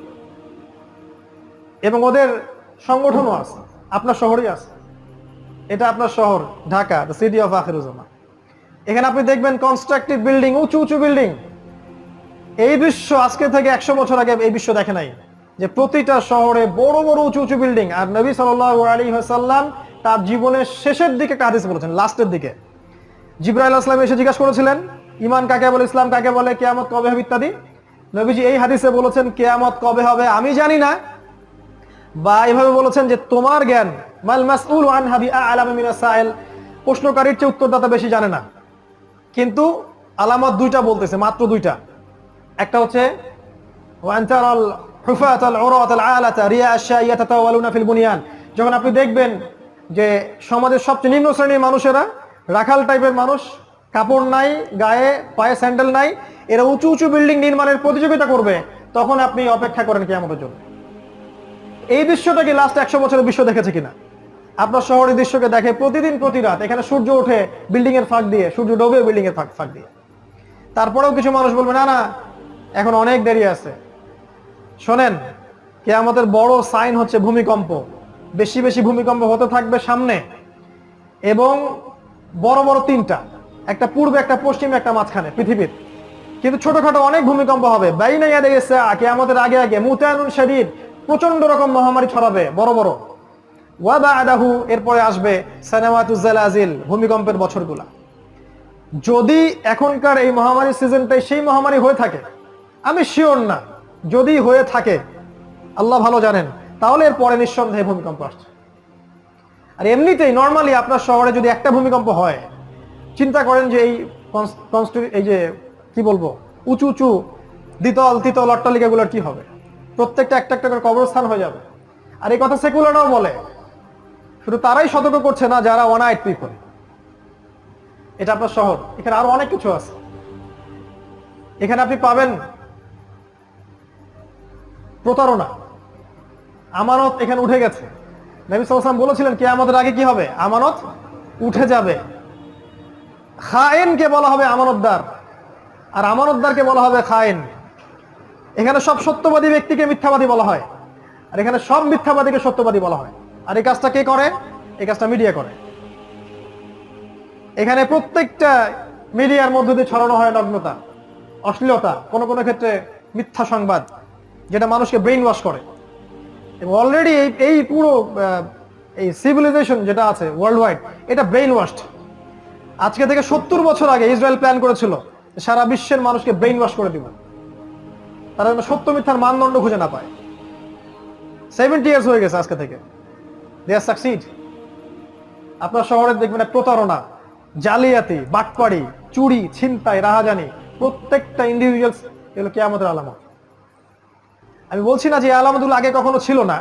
এবং ওদের সংগঠনও আছে। আপনার শহরই আছে। এটা আপনার শহর, ঢাকা দ্য সিটি অফ আখিরুজ্জামা এখানে আপনি দেখবেন কনস্ট্রাকটিভ বিল্ডিং উঁচু উঁচু বিল্ডিং এই বিশ্ব আজকে থেকে একশো বছর আগে এই বিশ্ব দেখে নাই। যে প্রতিটা শহরে বড় বড়, উঁচু উঁচু বিল্ডিং আর নবী সাল্লাহ আলী সাল্লাম তার জীবনের শেষের দিকে একটা হাদিস বলেছেন, লাস্টের দিকে। জিব্রাইল আসলাম এসে জিজ্ঞাসা করেছিলেন, ইমান কাকে বলে, ইসলাম কাকে বলে, কেয়ামত কবে হবে ইত্যাদি? নবীজি এই হাদিসে বলেছেন, কেয়ামত কবে হবে আমি জানি না বা এভাবে বলেছেন যে তোমার জ্ঞান, মাল মাসউল আন হাবি আলাম মিনাস সাইল, প্রশ্নকারীর চেয়ে উত্তরদাতা বেশি জানে না। কিন্তু আলামত দুইটা বলতেছে, মাত্র দুইটা। একটা হচ্ছে যখন আপনি দেখবেন যে সমাজের সবচেয়ে নিম্ন শ্রেণির মানুষেরা রাখাল টাইপের মানুষ, কাপড় নাই, গায়ে, পায়ে স্যান্ডেল নাই, এরা উঁচু উঁচু বিল্ডিং নির্মাণের প্রতিযোগিতা করবে, তখন আপনি অপেক্ষা করেন কি আমাদের জন্য। এই দৃশ্যটা কি লাস্ট একশো বছরের বিশ্ব দেখেছে কিনা? আপনার শহরের দৃশ্যকে দেখে প্রতিদিন প্রতি রাত এখানে সূর্য ওঠে বিল্ডিং এর ফাঁক দিয়ে, সূর্য ডোবে বিল্ডিং এর ফাঁক ফাঁক দিয়ে। তারপরেও কিছু মানুষ বলবে, না না, এখন অনেক দেরি আছে। শোনেন কে আমাদের বড় সাইন হচ্ছে ভূমিকম্প। বেশি বেশি ভূমিকম্প হতে থাকবে সামনে এবং বড় বড় তিনটা, একটা পূর্বে, একটা পশ্চিমে, একটা মাঝখানে পৃথিবীর। কিন্তু ছোটখাটো অনেক ভূমিকম্প হবে। বাইনা ইয়াদে গেছে কে আমাদের আগে আগে, মুতায়নুন শরীর প্রচণ্ড রকম মহামারী ছড়াবে, বড় বড়। ওয়াবা আদাহু এরপরে আসবে সানামাতুজালাজিল ভূমিকম্পের বছরগুলা। যদি এখনকার এই মহামারী সিজনটাই সেই মহামারী হয়ে থাকে, আমি শিওর না, যদি হয়ে থাকে, আল্লাহ ভালো জানেন, তাহলে এর পরে নিঃসন্দেহে ভূমিকম্প আসছে। আর এমনিতেই নর্মালি আপনার শহরে যদি একটা ভূমিকম্প হয়, চিন্তা করেন যে এই এই যে, কি বলব, উঁচু উঁচু, দ্বিতল, তিতল অট্টালিকাগুলোর কি হবে? প্রত্যেকটা একটা একটা করে কবরস্থান হয়ে যাবে। আর এই কথা সেকুলাররাও বলে। শুধু তারাই সতর্ক করছে না যারা ওয়ান আইট পিপল এটা আপনার শহর। এখানে আরও অনেক কিছু আছে। এখানে আপনি পাবেন প্রতারণা। আমানত এখানে উঠে গেছে। নবী সাল্লাম বলেছিলেন কে আমাদের আগে কি হবে? আমানত উঠে যাবে। খায়েনকে বলা হবে আমানতদার। আর আমানতদারকে বলা হবে খায়েন। এখানে সব সত্যবাদী ব্যক্তিকে মিথ্যাবাদী বলা হয়। আর এখানে সব মিথ্যাবাদীকে সত্যবাদী বলা হয়। আর এই কাজটা কে করে? এই কাজটা মিডিয়া করে। এখানে প্রত্যেকটা মিডিয়ার মধ্য দিয়ে ছড়ানো হয় নগ্নতা, অশ্লীলতা, কোন কোন ক্ষেত্রে মিথ্যা সংবাদ, যেটা মানুষকে ব্রেইন ওয়াশ করে। এবং অলরেডি এই এই পুরো এই সিভিলাইজেশন যেটা আছে ওয়ার্ল্ড ওয়াইড এটা ব্রেইন ওয়াশড আজকে থেকে সত্তর বছর আগে ইসরায়েল প্ল্যান করেছিল সারা বিশ্বের মানুষকে ব্রেইন ওয়াশ করে দিবে। তারা যেন সত্য মিথ্যার মানদণ্ড খুঁজে না পায়। সেভেন্টি ইয়ার্স হয়ে গেছে আজকে থেকে। দে আর সাকসিড আপনার শহরে দেখবেন প্রতারণা। জালিয়াতি, বাটপাড়ি, চুরি, ছিনতাই, রাহাজানি, প্রত্যেকটা ইন্ডিভিজুয়ালস এগুলো কে আমাদের আলামত। আমি বলছি না যে আলামতগুলো আগে কখনো ছিল না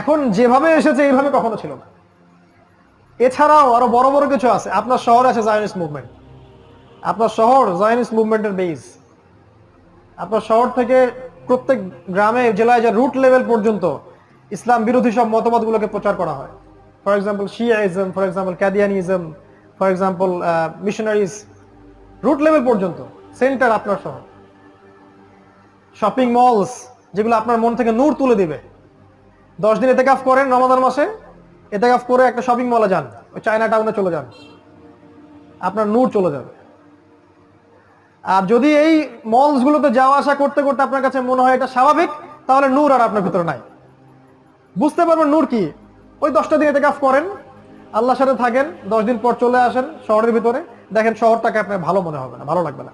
এখন যেভাবে এসেছে এইভাবে কখনো ছিল না। এছাড়াও আরও বড় বড় কিছু আছে। আপনার শহরে আছে জায়নিস মুভমেন্ট আপনার শহর জায়নিস মুভমেন্টের বেস আপনার শহর থেকে প্রত্যেক গ্রামে, জেলায় যে রুট লেভেল পর্যন্ত ইসলাম বিরোধী সব মতবাদগুলোকে প্রচার করা হয়। For example Shiaism for example Qadianism for example missionaries root level পর্যন্ত সেন্টার আপনার শহর। শপিং মলস যেগুলো আপনার মন থেকে নূর তুলে দিবে। দশ দিন এতেকাফ করেন রমাদান মাসে, এতেকাফ করে একটা শপিং মলে যান, ওই চায়না টাউনে চলে যান। আপনার নূর চলে যাবে। আর যদি এই মলস গুলোতে যাওয়া আসা করতে করতে আপনার কাছে মনে হয় এটা স্বাভাবিক, তাহলে নূর আর আপনার ভিতরে নাই। বুঝতে পারবেন নূর কি? ওই দশটা দিন এতে কাজ করেন, আল্লাহর সাথে থাকেন, দশ দিন পর চলে আসেন শহরের ভিতরে। দেখেন শহরটাকে আপনার ভালো মনে হবে না, ভালো লাগবে না।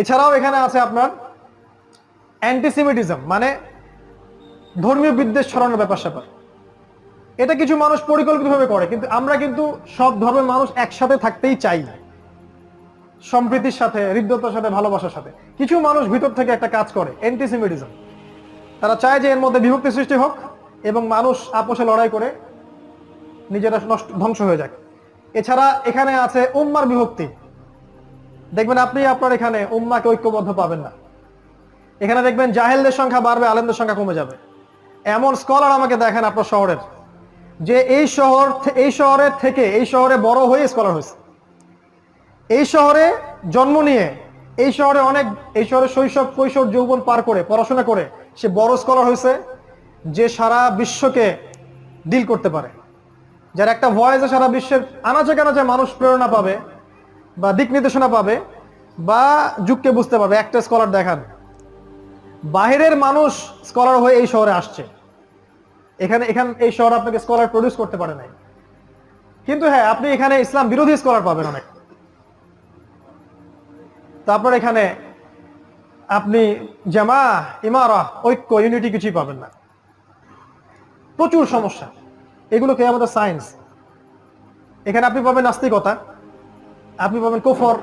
এছাড়াও এখানে আছে আপনার অ্যান্টিসিমিটিজম মানে ধর্মীয় বিদ্বেষ ছড়ানোর ব্যাপার স্যাপার। এটা কিছু মানুষ পরিকল্পিতভাবে করে, কিন্তু আমরা কিন্তু সব ধর্মের মানুষ একসাথে থাকতেই চাই। সম্প্রীতির সাথে, হৃদ্যতার সাথে, ভালোবাসার সাথে। কিছু মানুষ ভিতর থেকে একটা কাজ করে অ্যান্টিসিমিটিজম তারা চায় যে এর মধ্যে বিভক্তি সৃষ্টি হোক এবং মানুষ আপোষে লড়াই করে নিজেরা নষ্ট, ধ্বংস হয়ে যাক। এছাড়া এখানে আছে উম্মার বিভক্তি। দেখবেন আপনি আপনার এখানে উম্মাকে ঐক্যবদ্ধ পাবেন না। এখানে দেখবেন জাহেলদের সংখ্যা বাড়বে, আলেমদের সংখ্যা কমে যাবে। এমন স্কলার আমাকে দেখেন আপনার শহরের। যে এই শহর এই শহরের থেকে, এই শহরে বড় হয়ে স্কলার হয়েছে। এই শহরে জন্ম নিয়ে, এই শহরে অনেক, এই শহরে শৈশব, কৈশোর যৌবন পার করে, পড়াশোনা করে, সে বড় স্কলার হয়েছে যে সারা বিশ্বকে ডিল করতে পারে। যার একটা ভয়েসে সারা বিশ্বের আনাচে কানাচে মানুষ প্রেরণা পাবে বা দিক নির্দেশনা পাবে বা যুগকে বুঝতে পারবে। একটা স্কলার দেখান। বাহিরের মানুষ স্কলার হয়ে এই শহরে আসছে। এখানে, এখান, এই শহর আপনাকে স্কলার প্রডিউস করতে পারে নাই। কিন্তু হ্যাঁ আপনি এখানে ইসলাম বিরোধী স্কলার পাবেন অনেক। তারপর এখানে আপনি জামা, ইমারা, ঐক্য ইউনিটি কিছুই পাবেন না। প্রচুর সমস্যা। এগুলো কে আমাদের সায়েন্স এখানে আপনি পাবেন নাস্তিকতা, আপনি পাবেন কুফর,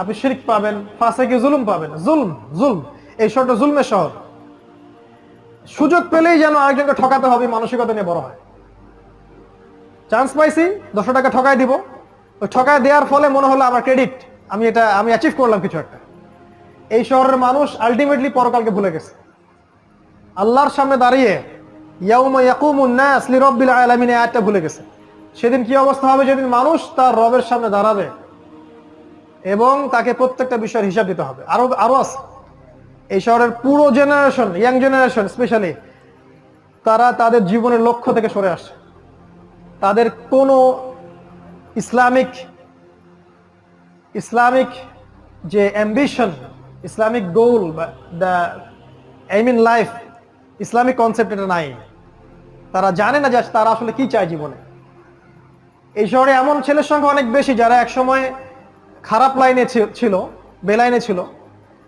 আপনি শিরিক পাবেন ফাঁসেকে জুলুম পাবেন। জুলম জুলম। এই শহরটা জুলমের শহর। সুযোগ পেলেই যেন আরেকজনকে ঠকাতে হবে মানসিকতা নিয়ে বড় হয়। চান্স পাইছি, দশশো টাকা ঠকায় দিব। ওই ঠকায় দেওয়ার ফলে মনে হলো আমার ক্রেডিট আমি এটা, আমি অ্যাচিভ করলাম কিছু একটা। এই শহরের মানুষ আলটিমেটলি পরকালকে ভুলে গেছে। আল্লাহর সামনে দাঁড়িয়ে ইয়াউমা ইয়াকুমুন নাস লিরাব্বিল আলামিন আয়াতটা ভুলে গেছে। সেদিন কি অবস্থা হবে? যেদিন মানুষ তার রবের সামনে দাঁড়াবে এবং তাকে প্রত্যেকটা বিষয়ের হিসাব দিতে হবে। আরও আরও আছে। এই শহরের পুরো জেনারেশন ইয়াং জেনারেশন স্পেশালি তারা তাদের জীবনের লক্ষ্য থেকে সরে আসে তাদের কোনো ইসলামিক ইসলামিক যে অ্যাম্বিশন ইসলামিক গোল বা the aim in life Islamic concept এটা নাই। তারা জানে না যে তারা আসলে কি চায় জীবনে। এই শহরে এমন ছেলের সংখ্যা অনেক বেশি যারা একসময় খারাপ লাইনে ছিল, বেলাইনে ছিল।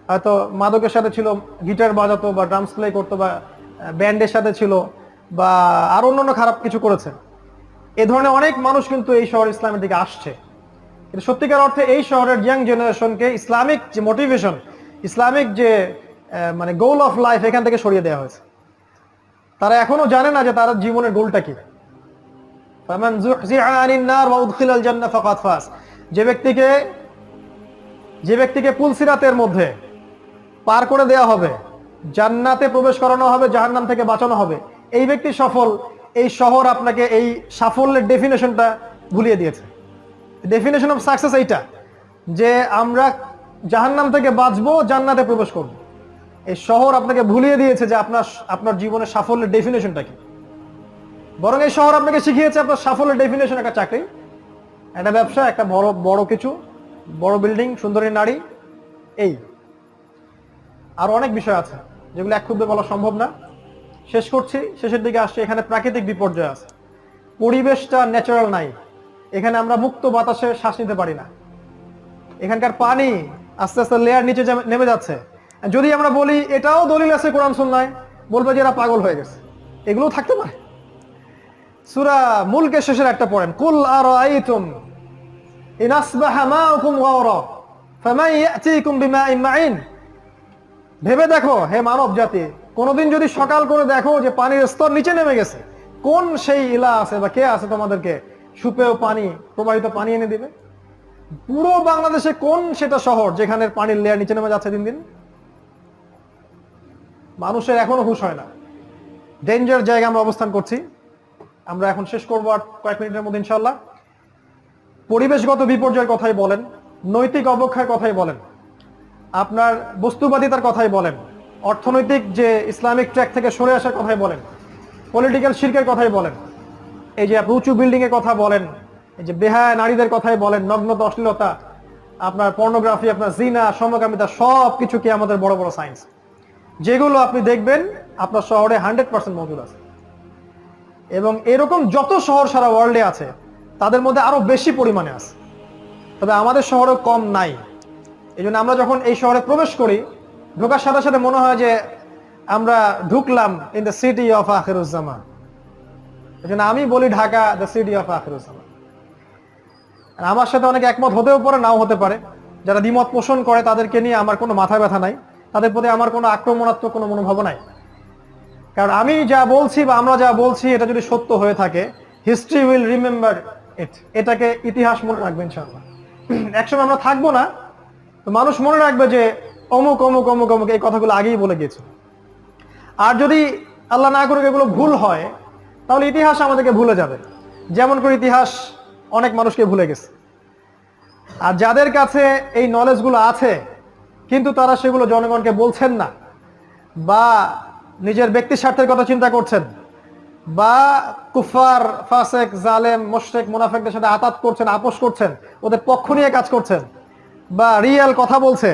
হয়তো মাদকের সাথে ছিল, গিটার বাজাতো বা ড্রামস প্লে করতো বা ব্যান্ডের সাথে ছিল বা আরও অন্যান্য খারাপ কিছু করেছে। এ ধরনের অনেক মানুষ কিন্তু এই শহর ইসলামের দিকে আসছে। কিন্তু সত্যিকার অর্থে এই শহরের ইয়াং জেনারেশনকে ইসলামিক যে মোটিভেশন ইসলামিক যে মানে গোল অফ লাইফ এখান থেকে সরিয়ে দেওয়া হয়েছে। তারা এখনও জানে না যে তার জীবনের গোলটা কি। যে ব্যক্তিকে যে ব্যক্তিকে পুলসিরাতের মধ্যে পার করে দেওয়া হবে, জান্নাতে প্রবেশ করানো হবে, জাহান্নাম থেকে বাঁচানো হবে, এই ব্যক্তি সফল, এই শহর আপনাকে এই সাফল্যের ডেফিনেশনটা ভুলিয়ে দিয়েছে। ডেফিনেশন অফ সাকসেস এইটা, যে আমরা জাহান্নাম থেকে বাঁচবো, জান্নাতে প্রবেশ করব। এই শহর আপনাকে ভুলিয়ে দিয়েছে যে আপনার আপনার জীবনের সাফল্যের ডেফিনেশনটা কি। বরং এই শহর আপনাকে শিখিয়েছে আপনার সাফল্যের ডেফিনেশন একটা চাকরি, একটা ব্যবসা, একটা বড় বড় কিছু, বড় বিল্ডিং সুন্দরী নারী, এই। আরও অনেক বিষয় আছে, যেগুলো এক ক্ষুদ্রে বলা সম্ভব না। শেষ করছি, শেষের দিকে আসছে, এখানে প্রাকৃতিক বিপর্যয় আছে। পরিবেশটা ন্যাচারাল নাই। এখানে আমরা মুক্ত বাতাসে শ্বাস নিতে পারি না। এখানকার পানি আস্তে আস্তে লেয়ার নিচে নেমে যাচ্ছে। যদি আমরা বলি, এটাও দলিল আছে কোরআন সুন্নায়, বলবে যে এরা পাগল হয়ে গেছে। এগুলো থাকতে পারে। সুরা মুলকে শেষের একটা পড়েন, কুল আর আইতুম ভেবে দেখো, হে মানব জাতি, কোনোদিন যদি সকাল করে দেখো যে পানির স্তর নিচে নেমে গেছে, কোন সেই ইলা আছে বা কে আছে তোমাদেরকে সুপেয় পানি, প্রবাহিত পানি এনে দিবে। পুরো বাংলাদেশে কোন সেটা শহর যেখানে পানির লেয়ার নিচে নেমে যাচ্ছে দিন দিন? মানুষের এখনও হুশ হয় না। ডেঞ্জার জায়গায় আমরা অবস্থান করছি। আমরা এখন শেষ করব আর কয়েক মিনিটের মধ্যে ইনশাল্লাহ পরিবেশগত বিপর্যয়ের কথাই বলেন, নৈতিক অবক্ষয়ের কথাই বলেন, আপনার বস্তুবাদিতার কথাই বলেন, অর্থনৈতিক যে ইসলামিক ট্র্যাক থেকে সরে আসার কথাই বলেন পলিটিক্যাল শিল্পের কথাই বলেন এই যে আপনি উঁচু বিল্ডিং এর কথা বলেন, এই যে বেহায় নারীদের কথাই বলেন নগ্নতা অশ্লীলতা আপনার পর্নোগ্রাফি আপনার জিনা, সমকামিতা সব কিছু কি আমাদের বড় বড় সায়েন্স যেগুলো আপনি দেখবেন, আপনার শহরে হান্ড্রেড পার্সেন্ট মজুদ আছে। এবং এরকম যত শহর সারা ওয়ার্ল্ডে আছে, তাদের মধ্যে আরও বেশি পরিমাণে আছে। তবে আমাদের শহরে কম নাই। এই আমরা যখন এই শহরে প্রবেশ করি, ঢোকার সাথে সাথে মনে হয় যে আমরা ঢুকলাম ইন দ্য সিটি অফ আখিরুজ্জামান। জন্য আমি বলি ঢাকা দ্য সিটি অফ আর আমার সাথে অনেক একমত হতেও পারে, নাও হতে পারে। যারা দ্বিমত পোষণ করে, তাদেরকে নিয়ে আমার কোনো মাথা ব্যথা নাই। তাদের প্রতি আমার কোনো আক্রমণাত্মক কোনো মনোভাব নাই। কারণ আমি যা বলছি বা আমরা যা বলছি, এটা যদি সত্য হয়ে থাকে হিস্ট্রি উইল রিমেম্বার ইট এটাকে ইতিহাস মনে রাখবে, ইনশাআল্লাহ। একসময় আমরা থাকব না, তো মানুষ মনে রাখবে যে অমুক অমুক অমুক অমুক, এই কথাগুলো আগেই বলে গেছে আর যদি আল্লাহ না করুক, এগুলো ভুল হয় তাহলে ইতিহাস আমাদেরকে ভুলে যাবে। যেমন করে ইতিহাস অনেক মানুষকে ভুলে গেছে। আর যাদের কাছে এই নলেজগুলো আছে, কিন্তু তারা সেগুলো জনগণকে বলছেন না, বা নিজের ব্যক্তি স্বার্থের কথা চিন্তা করছেন, বা কুফার ফাসেক, জালেম মোশেক মুনাফেকদের সাথে আতাত করছেন, আপোষ করছেন, ওদের পক্ষ নিয়ে কাজ করছেন, বা রিয়েল কথা বলছে,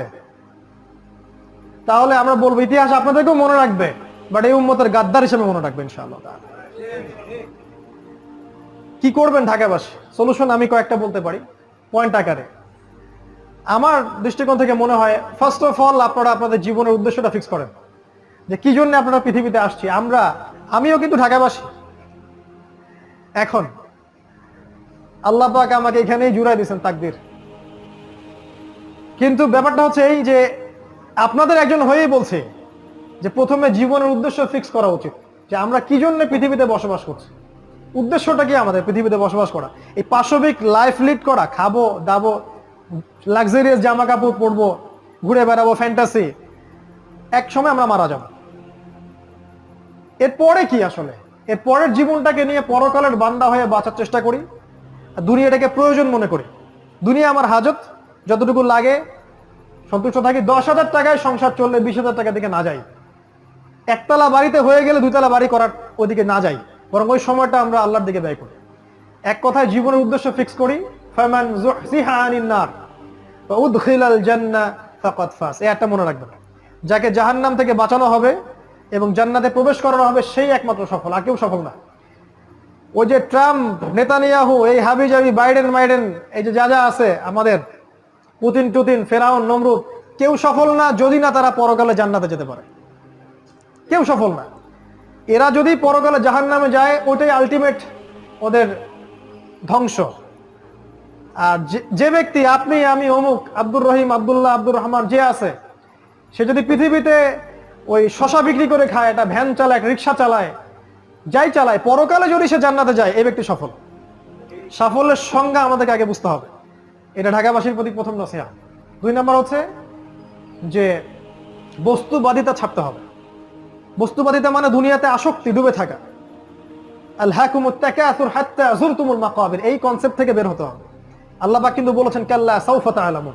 তাহলে আমরা বলব ইতিহাস আপনাদেরকেও মনে রাখবে বাট এই উম্মতের গাদ্দার হিসেবে মনে রাখবে ইনশাআল্লাহ কি করবেন ঢাকাবাসী? সলিউশন আমি কয়েকটা বলতে পারি। পয়েন্ট আকারে। আমার দৃষ্টিকোণ থেকে মনে হয় ফার্স্ট অফ অল আপনারা আপনাদের জীবনের উদ্দেশ্যটা ফিক্স করেন। যে কি জন্য আপনারা পৃথিবীতে আসছি? আমরা, আমিও কিন্তু ঢাকাবাসী। এখন, আল্লাহ পাক আমাকে এখানেই জুড়াই দিয়েছেন তাকদির। কিন্তু ব্যাপারটা হচ্ছে এই যে, আপনাদের একজন হয়েই বলছে যে প্রথমে জীবনের উদ্দেশ্য ফিক্স করা উচিত। যে আমরা কি জন্য পৃথিবীতে বসবাস করছি? উদ্দেশ্যটা কি আমাদের পৃথিবীতে বসবাস করা? এই পাশবিক লাইফ লিড করা, খাব, দাবো লাক্সারিয়াস জামা কাপড় পরবো, ঘুরে বেড়াবো ফ্যান্টাসি এক সময় আমরা মারা যাব। এরপরে কি আসলে? এর পরের জীবনটাকে নিয়ে পরকালের বান্দা হয়ে বাঁচার চেষ্টা করি, আর দুনিয়াটাকে প্রয়োজন মনে করি। দুনিয়া আমার হাজত, যতটুকু লাগে, সন্তুষ্ট থাকি, দশ হাজার টাকায় সংসার চললে বিশ হাজার টাকা দিকে না যাই। একতলা বাড়িতে হয়ে গেলে দুতলা বাড়ি করার ওদিকে না যাই। বরং ওই সময়টা আমরা আল্লাহর দিকে ব্যয় করি। এক কথায় জীবনের উদ্দেশ্য ফিক্স করি, ফামান নার উদখিলাল একটা মনে রাখবেন। যাকে জাহান্নাম থেকে বাঁচানো হবে এবং জান্নাতে প্রবেশ করানো হবে, সেই একমাত্র সফল, আর কেউ সফল না। ওই যে ট্রাম্প, নেতানিয়াহু, এই হাবি জাবি বাইডেন মাইডেন, এই যে যা যা আছে আমাদের, পুতিন টুতিন, ফেরাউন, নমরুদ, কেউ সফল না যদি না তারা পরকালে জান্নাতে যেতে পারে। কেউ সফল না। এরা যদি পরকালে জাহান নামে যায় ওটাই আলটিমেট ওদের ধ্বংস। আর যে- ব্যক্তি, আপনি, আমি, অমুক, আব্দুর রহিম, আবদুল্লাহ, আব্দুর রহমান, যে আছে, সে যদি পৃথিবীতে ওই শশা বিক্রি করে খায়, একটা ভ্যান চালায় রিক্সা চালায়, যাই চালায়, পরকালে যদি সে জান্নাতে যায়, এই ব্যক্তি সফল। সাফল্যের সংজ্ঞা আমাদেরকে আগে বুঝতে হবে। এটা ঢাকাবাসীর প্রতি প্রথম নসিহা দুই নম্বর হচ্ছে যে বস্তুবাদিতা ছাপতে হবে। বস্তুবাদিতা মানে দুনিয়াতে আসক্তি, ডুবে থাকা। আল হাকুমুত তাকাসুর হাত্তা যুরতুমুল মাকাবির, এই কনসেপ্ট থেকে বের হতে হবে। আল্লাহ পাক কিন্তু বলেছেন, কাল্লা সাউফা তাআলামুন।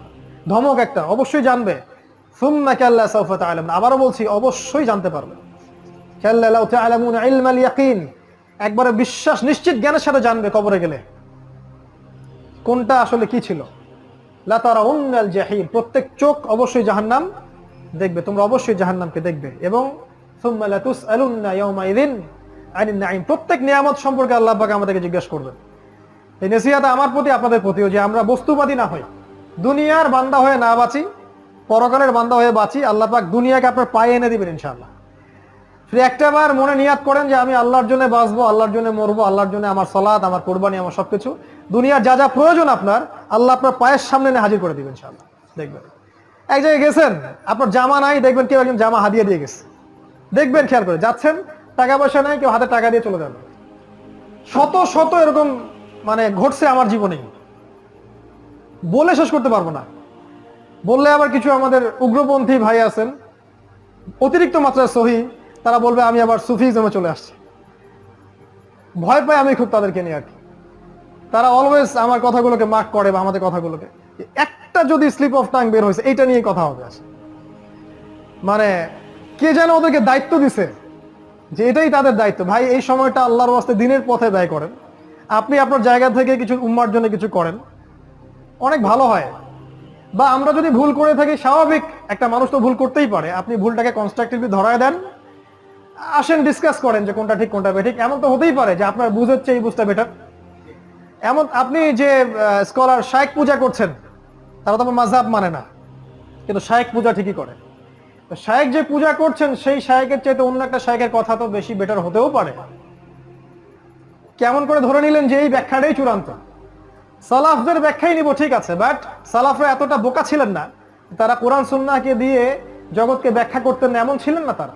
ধমক একটা, অবশ্যই জানবে। সুম্মা কাল্লা সাউফা তাআলামুন। আবারও বলছি, অবশ্যই জানতে পারবে। কাল্লা লাউ তাআলামুন ইলমাল একবারে বিশ্বাস, নিশ্চিত জ্ঞানের সাথে জানবে কবরে গেলে। কোনটা আসলে কি ছিল? লা তারাউন্নাল জাহিম। প্রত্যেক চোখ অবশ্যই জাহান্নাম দেখবে, তোমরা অবশ্যই জাহান্নামকে দেখবে এবং প্রত্যেক নিয়ামত সম্পর্কে আল্লাহ পাক আমাদেরকে জিজ্ঞেস করবেন। এই নসিহত আমার প্রতি, আপনাদের প্রতিও যে আমরা বস্তুবাদী না হই, দুনিয়ার বান্দা হয়ে না বাঁচি, পরকালের বান্দা হয়ে বাঁচি, আল্লাহ পাক দুনিয়াকে আপনার পায়ে এনে দিবেন ইনশাআল্লাহ। শুধু একটা বার মনে নিয়াত করেন যে আমি আল্লাহর জন্য বাঁচবো, আল্লাহর জন্য মরবো, আল্লাহর জন্য আমার সলাদ আমার কোরবানি, আমার সবকিছু। দুনিয়ার যা যা প্রয়োজন আপনার, আল্লাহ আপনার পায়ের সামনে এনে হাজির করে দিবেন ইনশাআল্লাহ। দেখবেন। এক জায়গায় গেছেন, আপনার জামা নাই, দেখবেন কেউ একজন জামা হাদিয়ে দিয়ে গেছে। দেখবেন, খেয়াল করে, যাচ্ছেন, টাকা পয়সা নাই, কেউ হাতে টাকা দিয়ে চলে যাবে। শত শত এরকম মানে ঘটছে আমার জীবনে। বলে শেষ করতে পারব না। বললে আবার কিছু আমাদের উগ্রপন্থী ভাই আছেন, অতিরিক্ত মাত্রায় সহি, তারা বলবে, আমি আবার সুফিজমে চলে আসছি। ভয় পাই আমি খুব তাদেরকে নিয়ে আর কি। তারা অলওয়েজ আমার কথাগুলোকে মার্ক করে বা আমাদের কথাগুলোকে। একটা যদি স্লিপ অফ টাং বের হয়েছে, এইটা নিয়ে কথা হবে আসে মানে কে যেন ওদেরকে দায়িত্ব দিছে? যে এটাই তাদের দায়িত্ব। ভাই, এই সময়টা আল্লাহর ওয়াস্তে দিনের পথে ব্যয় করেন। আপনি আপনার জায়গা থেকে কিছু উম্মার জন্য কিছু করেন। অনেক ভালো হয়। বা আমরা যদি ভুল করে থাকি, স্বাভাবিক একটা মানুষ তো ভুল করতেই পারে। আপনি ভুলটাকে কনস্ট্রাকটিভলি ধরায় দেন। আসেন ডিসকাস করেন যে কোনটা ঠিক, কোনটা বেঠিক। এমন তো হতেই পারে যে আপনার বুঝ হচ্ছে এই বুঝটা বেটার এমন আপনি যে স্কলার শায়েক পূজা করছেন, তারা তো আমার মাঝাব মানে না। কিন্তু শায়েক পূজা ঠিকই করে। শায়েক যে পূজা করছেন, সেই শায়েকের চাইতে অন্য একটা শায়েকের কথা তো বেশি বেটার হতেও পারে। কেমন করে ধরে নিলেন যে এই ব্যাখ্যাটাই চূড়ান্ত? সালাফদের ব্যাখ্যাই নিব, ঠিক আছে বাট সালাফরা এতটা বোকা ছিলেন না। তারা কোরআন, সুন্নাহকে দিয়ে জগৎকে ব্যাখ্যা করতেন, এমন ছিলেন না তারা।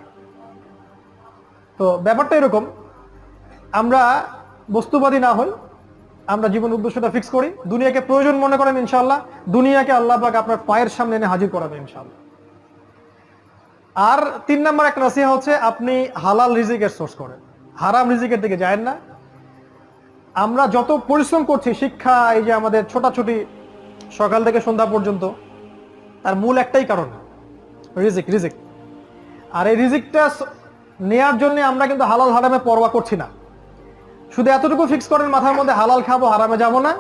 তো ব্যাপারটা এরকম, আমরা বস্তুবাদী না হই, আমরা জীবন উদ্দেশ্যটা ফিক্স করি। দুনিয়াকে প্রয়োজন মনে করেন ইনশাল্লাহ দুনিয়াকে আল্লাহ পাক আপনার পায়ের সামনে এনে হাজির করাবে ইনশাল্লাহ আর তিন নম্বর একটা নসিহা হচ্ছে, আপনি হালাল রিজিকের সোর্স করেন। হারাম রিজিকের দিকে যায় না। আমরা যত পরিশ্রম করছি, শিক্ষা, এই যে আমাদের ছোটাছুটি, সকাল থেকে সন্ধ্যা পর্যন্ত, তার মূল একটাই কারণ, রিজিক রিজিক। আর এই রিজিকটা নেয়ার জন্য আমরা কিন্তু হালাল হারামে পরোয়া করছি না। শুধু এতটুকু ফিক্স করেন, মাথার মধ্যে হালাল খাব, হারামে যাব না।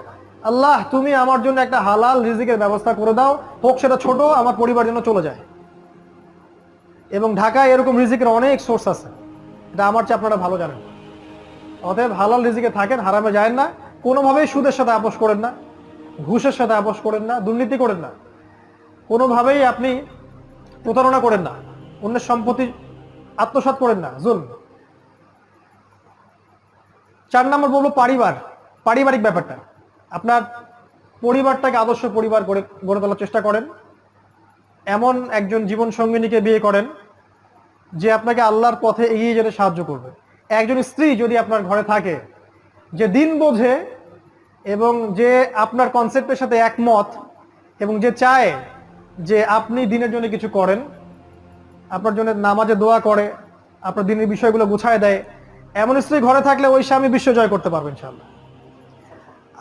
আল্লাহ, তুমি আমার জন্য একটা হালাল রিজিকের ব্যবস্থা করে দাও। হোক, সেটা ছোট, আমার পরিবার জন্য চলে যায়। এবং ঢাকায় এরকম রিজিকের অনেক সোর্স আছে। এটা আমার চেয়ে আপনারা ভালো জানেন। অতএব হালাল রিজিকে থাকেন, হারামে যায় না। কোনোভাবেই সুদের সাথে আপোষ করেন না, ঘুষের সাথে আপোষ করেন না, দুর্নীতি করেন না। কোনোভাবেই আপনি প্রতারণা করেন না, অন্যের সম্পত্তি আত্মসাৎ করেন না জুল চার নম্বর বলব পরিবার, পারিবারিক ব্যাপারটা। আপনার পরিবারটাকে আদর্শ পরিবার গড়ে গড়ে তোলার চেষ্টা করেন। এমন একজন জীবন সঙ্গিনীকে বিয়ে করেন যে আপনাকে আল্লাহর পথে এগিয়ে যেতে সাহায্য করবে। একজন স্ত্রী যদি আপনার ঘরে থাকে, যে দিন বোঝে এবং যে আপনার কনসেপ্টের সাথে একমত এবং যে চায় যে আপনি দিনের জন্য কিছু করেন, আপনার জন্য নামাজে দোয়া করে, আপনার দিনের বিষয়গুলো গুছায় দেয়, এমন স্ত্রী ঘরে থাকলে ওই স্বামী বিশ্ব জয় করতে পারবেন ইনশাল্লাহ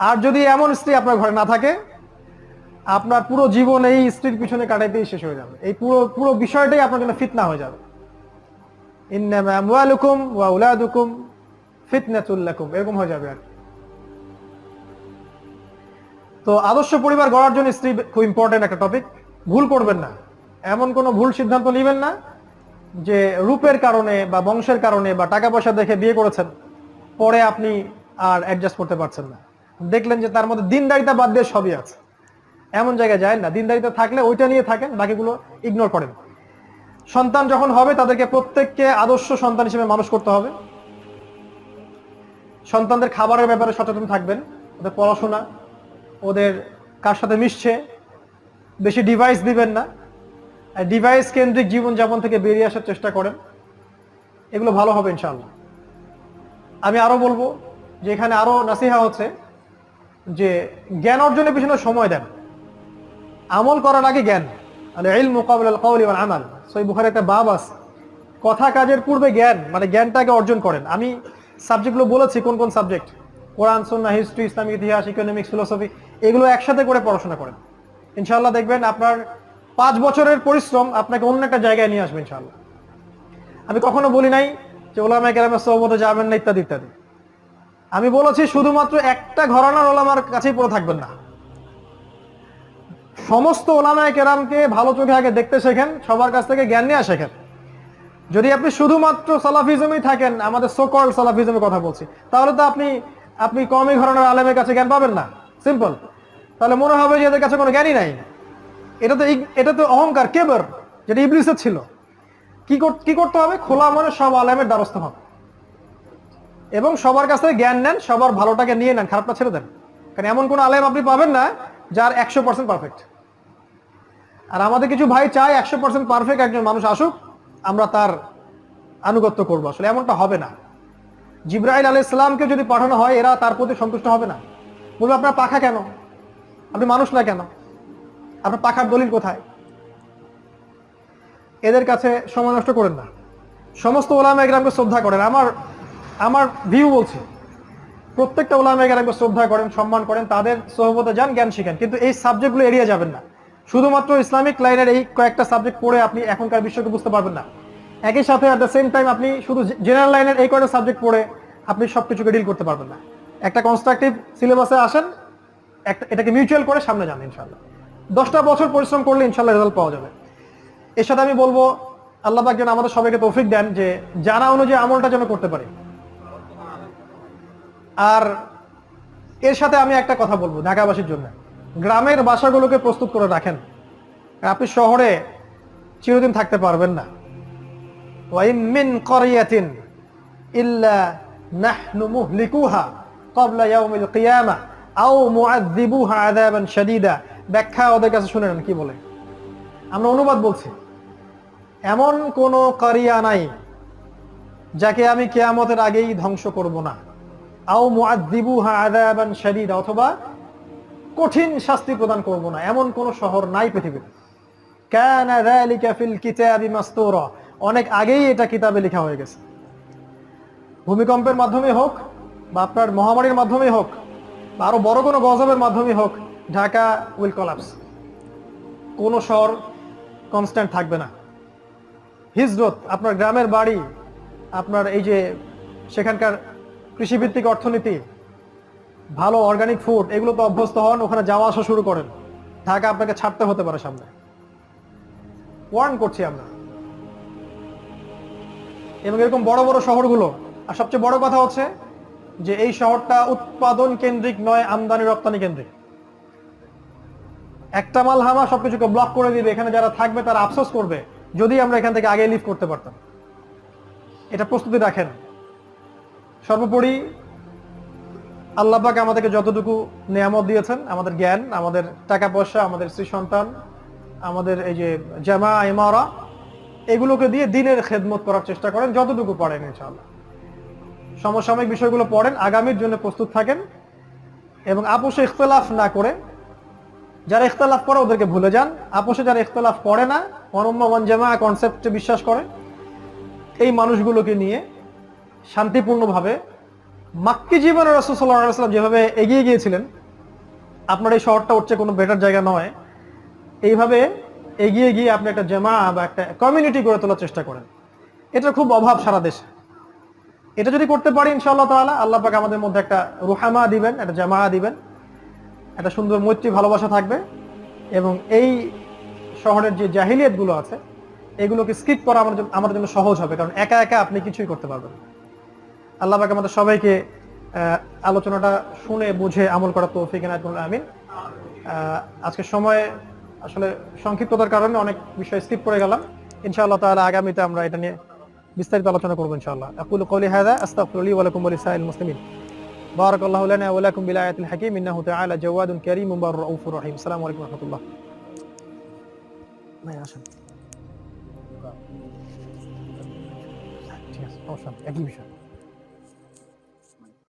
আর যদি এমন স্ত্রী আপনার ঘরে না থাকে আপনার পুরো জীবন এই স্ত্রীর পিছনে কাটাইতেই শেষ হয়ে যাবে। এই পুরো পুরো বিষয়টাই আপনার জন্য ফিতনা হয়ে যাবে। ইন্নামা আমওয়ালুকুম এরকম হয়ে যাবে আর। তো আদর্শ পরিবার গড়ার জন্য স্ত্রী খুব ইম্পর্টেন্ট একটা টপিক ভুল করবেন না। এমন কোনো ভুল সিদ্ধান্ত নেবেন না যে রূপের কারণে বা বংশের কারণে বা টাকা পয়সা দেখে বিয়ে করেছেন, পরে আপনি আর অ্যাডজাস্ট করতে পারছেন না। দেখলেন যে তার মধ্যে দিনদারিতা বাদ দিয়ে সবই আছে। এমন জায়গায় যায় না, দিনদারিতা থাকলে ওইটা নিয়ে থাকেন, বাকিগুলো ইগনোর করেন। সন্তান যখন হবে, তাদেরকে প্রত্যেককে আদর্শ সন্তান হিসেবে মানুষ করতে হবে। সন্তানদের খাবারের ব্যাপারে সচেতন থাকবেন, ওদের পড়াশোনা, ওদের কার সাথে মিশছে, বেশি ডিভাইস দিবেন না। ডিভাইস কেন্দ্রিক জীবনযাপন থেকে বেরিয়ে আসার চেষ্টা করেন। এগুলো ভালো হবে ইনশাআল্লাহ। আমি আরও বলব যে এখানে আরও নাসিহা হচ্ছে যে জ্ঞান অর্জনের পিছনে সময় দেন। আমল করার আগে জ্ঞান। মানে ইল মুকাবিল কাউলি ওয়াল আমাল সই বুখারে একটা বাব আছে। কথা কাজের পূর্বে জ্ঞান মানে জ্ঞানটাকে অর্জন করেন। আমি সাবজেক্টগুলো বলেছি, কোন কোন সাবজেক্ট কোরআন, সুন্নাহ হিস্ট্রি ইসলামিক ইতিহাস ইকোনমিক্স ফিলোসফি এগুলো একসাথে করে পড়াশোনা করেন। ইনশাল্লাহ দেখবেন আপনার পাঁচ বছরের পরিশ্রম আপনাকে অন্য একটা জায়গায় নিয়ে আসবে ইনশাআল্লাহ। আমি কখনো বলি নাই যে ওলামা কেরামের সহমতে যাবেন না, ইত্যাদি ইত্যাদি। আমি বলেছি শুধুমাত্র একটা ঘরানার ওলামার কাছেই পড়ে থাকবেন না। সমস্ত ওলামায় কেরামকে ভালো চোখে আগে দেখতে শেখেন, সবার কাছ থেকে জ্ঞান নেওয়া শেখেন। যদি আপনি শুধুমাত্র সালাফিজমই থাকেন, আমাদের সোকল সালাফিজমের কথা বলছি, তাহলে তো আপনি আপনি কমই ঘরানার আলেমের কাছে জ্ঞান পাবেন না। সিম্পল তাহলে মনে হবে যে এদের কাছে কোনো জ্ঞানই নাই। এটা তো এটা তো অহংকার, কেবর, যেটা ইবলিসের ছিল। কি কি করতে হবে? খোলা মনে সব আলেমের দ্বারস্থ হবে এবং সবার কাছ থেকে জ্ঞান নেন, সবার ভালোটাকে নিয়ে নেন, খারাপটা ছেড়ে দেন। কারণ এমন কোনো আলেম আপনি পাবেন না, যার একশো পার্সেন্ট পারফেক্ট আর আমাদের কিছু ভাই চায় একশো পার্সেন্ট পারফেক্ট একজন মানুষ আসুক, আমরা তার আনুগত্য করব। আসলে এমনটা হবে না। জিব্রাইল আলাহ ইসলামকে যদি পাঠানো হয়, এরা তার প্রতি সন্তুষ্ট হবে না। বলবে, আপনার পাখা কেন? আপনি মানুষ না কেন? আপনার পাখার দলিল কোথায়? এদের কাছে সময় নষ্ট করেন না। সমস্ত ওলামা একরামকে শ্রদ্ধা করেন। আমার আমার ভিউ বলছে, প্রত্যেকটা ওলামা একরামকে শ্রদ্ধা করেন, সম্মান করেন, তাদের সহবতে যান, জ্ঞান শিখেন। কিন্তু এই সাবজেক্টগুলো এড়িয়ে যাবেন না। শুধুমাত্র ইসলামিক লাইনের এই কয়েকটা সাবজেক্ট পড়ে আপনি এখনকার বিশ্বকে বুঝতে পারবেন না। একই সাথে অ্যাট দ্য সেম টাইম আপনি শুধু জেনারেল লাইনের এই কয়েকটা সাবজেক্ট পড়ে আপনি সবকিছুকে ডিল করতে পারবেন না। একটা কনস্ট্রাকটিভ সিলেবাসে আসেন, একটা, এটাকে মিউচুয়াল করে সামনে যান ইনশাল্লাহ দশটা বছর পরিশ্রম করলে ইনশাল্লাহ রেজাল্ট পাওয়া যাবে। এর সাথে আমি বলব, আল্লাহ পাক যেন আমাদের সবাইকে তৌফিক দেন যে জানা অনুযায়ী আমলটা যেন করতে পারি। আর এর সাথে আমি একটা কথা বলব ঢাকাবাসীর জন্য। গ্রামের বাসাগুলোকে প্রস্তুত করে রাখেন। আপনি শহরে চিরদিন থাকতে পারবেন না। করিয়াতিন ইল্লা শাদীদা। ব্যাখ্যা ওদের কাছে শুনে নেন বলে? আমরা অনুবাদ বলছি, এমন কোন কারিয়া নাই যাকে আমি কেয়ামতের আগেই ধ্বংস করব না। আও মুআযযিবুহা আযাবান শাদীদা, অথবা কঠিন শাস্তি প্রদান করব না। এমন কোন শহর নাই পৃথিবীতে। অনেক আগেই এটা কিতাবে লেখা হয়ে গেছে। ভূমিকম্পের মাধ্যমে হোক বা আপনার মহামারীর মাধ্যমে হোক বা আরও বড় কোনো গজবের মাধ্যমে হোক, ঢাকা উইল কলাপস। কোনো শহর কনস্ট্যান্ট থাকবে না। হিজরত, আপনার গ্রামের বাড়ি, আপনার এই যে সেখানকার কৃষিভিত্তিক অর্থনীতি ভালো অর্গানিক ফুড এগুলো তো অভ্যস্ত হন, ওখানে যাওয়া আসা শুরু করেন। ঢাকা আপনাকে ছাড়তে হতে পারে সামনে। ওয়ার্ন করছি আমরা। এবং এরকম বড় বড় শহরগুলো, আর সবচেয়ে বড় কথা হচ্ছে যে এই শহরটা উৎপাদন কেন্দ্রিক নয়, আমদানি রপ্তানি কেন্দ্রিক। একটা মাল হামা সবকিছুকে ব্লক করে দিবে, এখানে যারা থাকবে তারা আফসোস করবে, যদি আমরা এখান থেকে আগে লিভ করতে পারতাম। এটা প্রস্তুতি রাখেন। সর্বোপরি আল্লাহ আমাদেরকে যতটুকু নিয়ামত দিয়েছেন, আমাদের জ্ঞান, আমাদের টাকা পয়সা, আমাদের স্ত্রী সন্তান আমাদের এই যে জামা, ইমারা, এগুলোকে দিয়ে দিনের খেদমত করার চেষ্টা করেন যতটুকু পারেন ইনশাআল্লাহ। সমসাময়িক বিষয়গুলো পড়েন, আগামীর জন্য প্রস্তুত থাকেন এবং আপোষে ইখতলাফ না করে, যারা ইখতলাফ করে ওদেরকে ভুলে যান। আপোষে যারা ইখতলাফ করে না অনম্য জামা কনসেপ্টে বিশ্বাস করে, এই মানুষগুলোকে নিয়ে শান্তিপূর্ণভাবে মাক্কি জীবনে রসুল্লাহাম যেভাবে এগিয়ে গিয়েছিলেন, আপনার এই শহরটা হচ্ছে কোনো বেটার জায়গা নয়। এইভাবে এগিয়ে গিয়ে আপনি একটা জামা বা একটা কমিউনিটি গড়ে তোলার চেষ্টা করেন। এটা খুব অভাব সারা দেশে। এটা যদি করতে পারি ইনশাআল্লাহ তাআলা, আল্লাহ পাক আমাদের মধ্যে একটা রুহামা দিবেন, একটা জামা দিবেন। একটা সুন্দর মৈত্রী ভালোবাসা থাকবে এবং এই শহরের যে জাহিলিয়াতগুলো আছে, এগুলোকে স্কিপ করা আমার জন্য- আমার জন্য সহজ হবে, কারণ একা একা আপনি কিছুই করতে পারবেন। আল্লাহ পাক আমাদের সবাইকে আলোচনাটা শুনে, বুঝে আমল করা তৌফিক এনায়তুল আমিন। আজকে সময় আসলে সংক্ষিপ্ততার কারণে অনেক বিষয় স্কিপ করে গেলাম। ইনশাআল্লাহ তাহলে আগামীতে আমরা এটা নিয়ে বিস্তারিত আলোচনা করব ইনশাআল্লাহ। আকুল কওলি হাযা, আস্তাগফিরুলি ওয়া লাকুম ওয়া লিসাইল মুসলিমিন। বারাকাল্লাহু লানা ওয়া লাকুম السلام عليكم ورحمة الله ما يعشان কারীমুন বাররাউফুর রহিম। আলাইকুম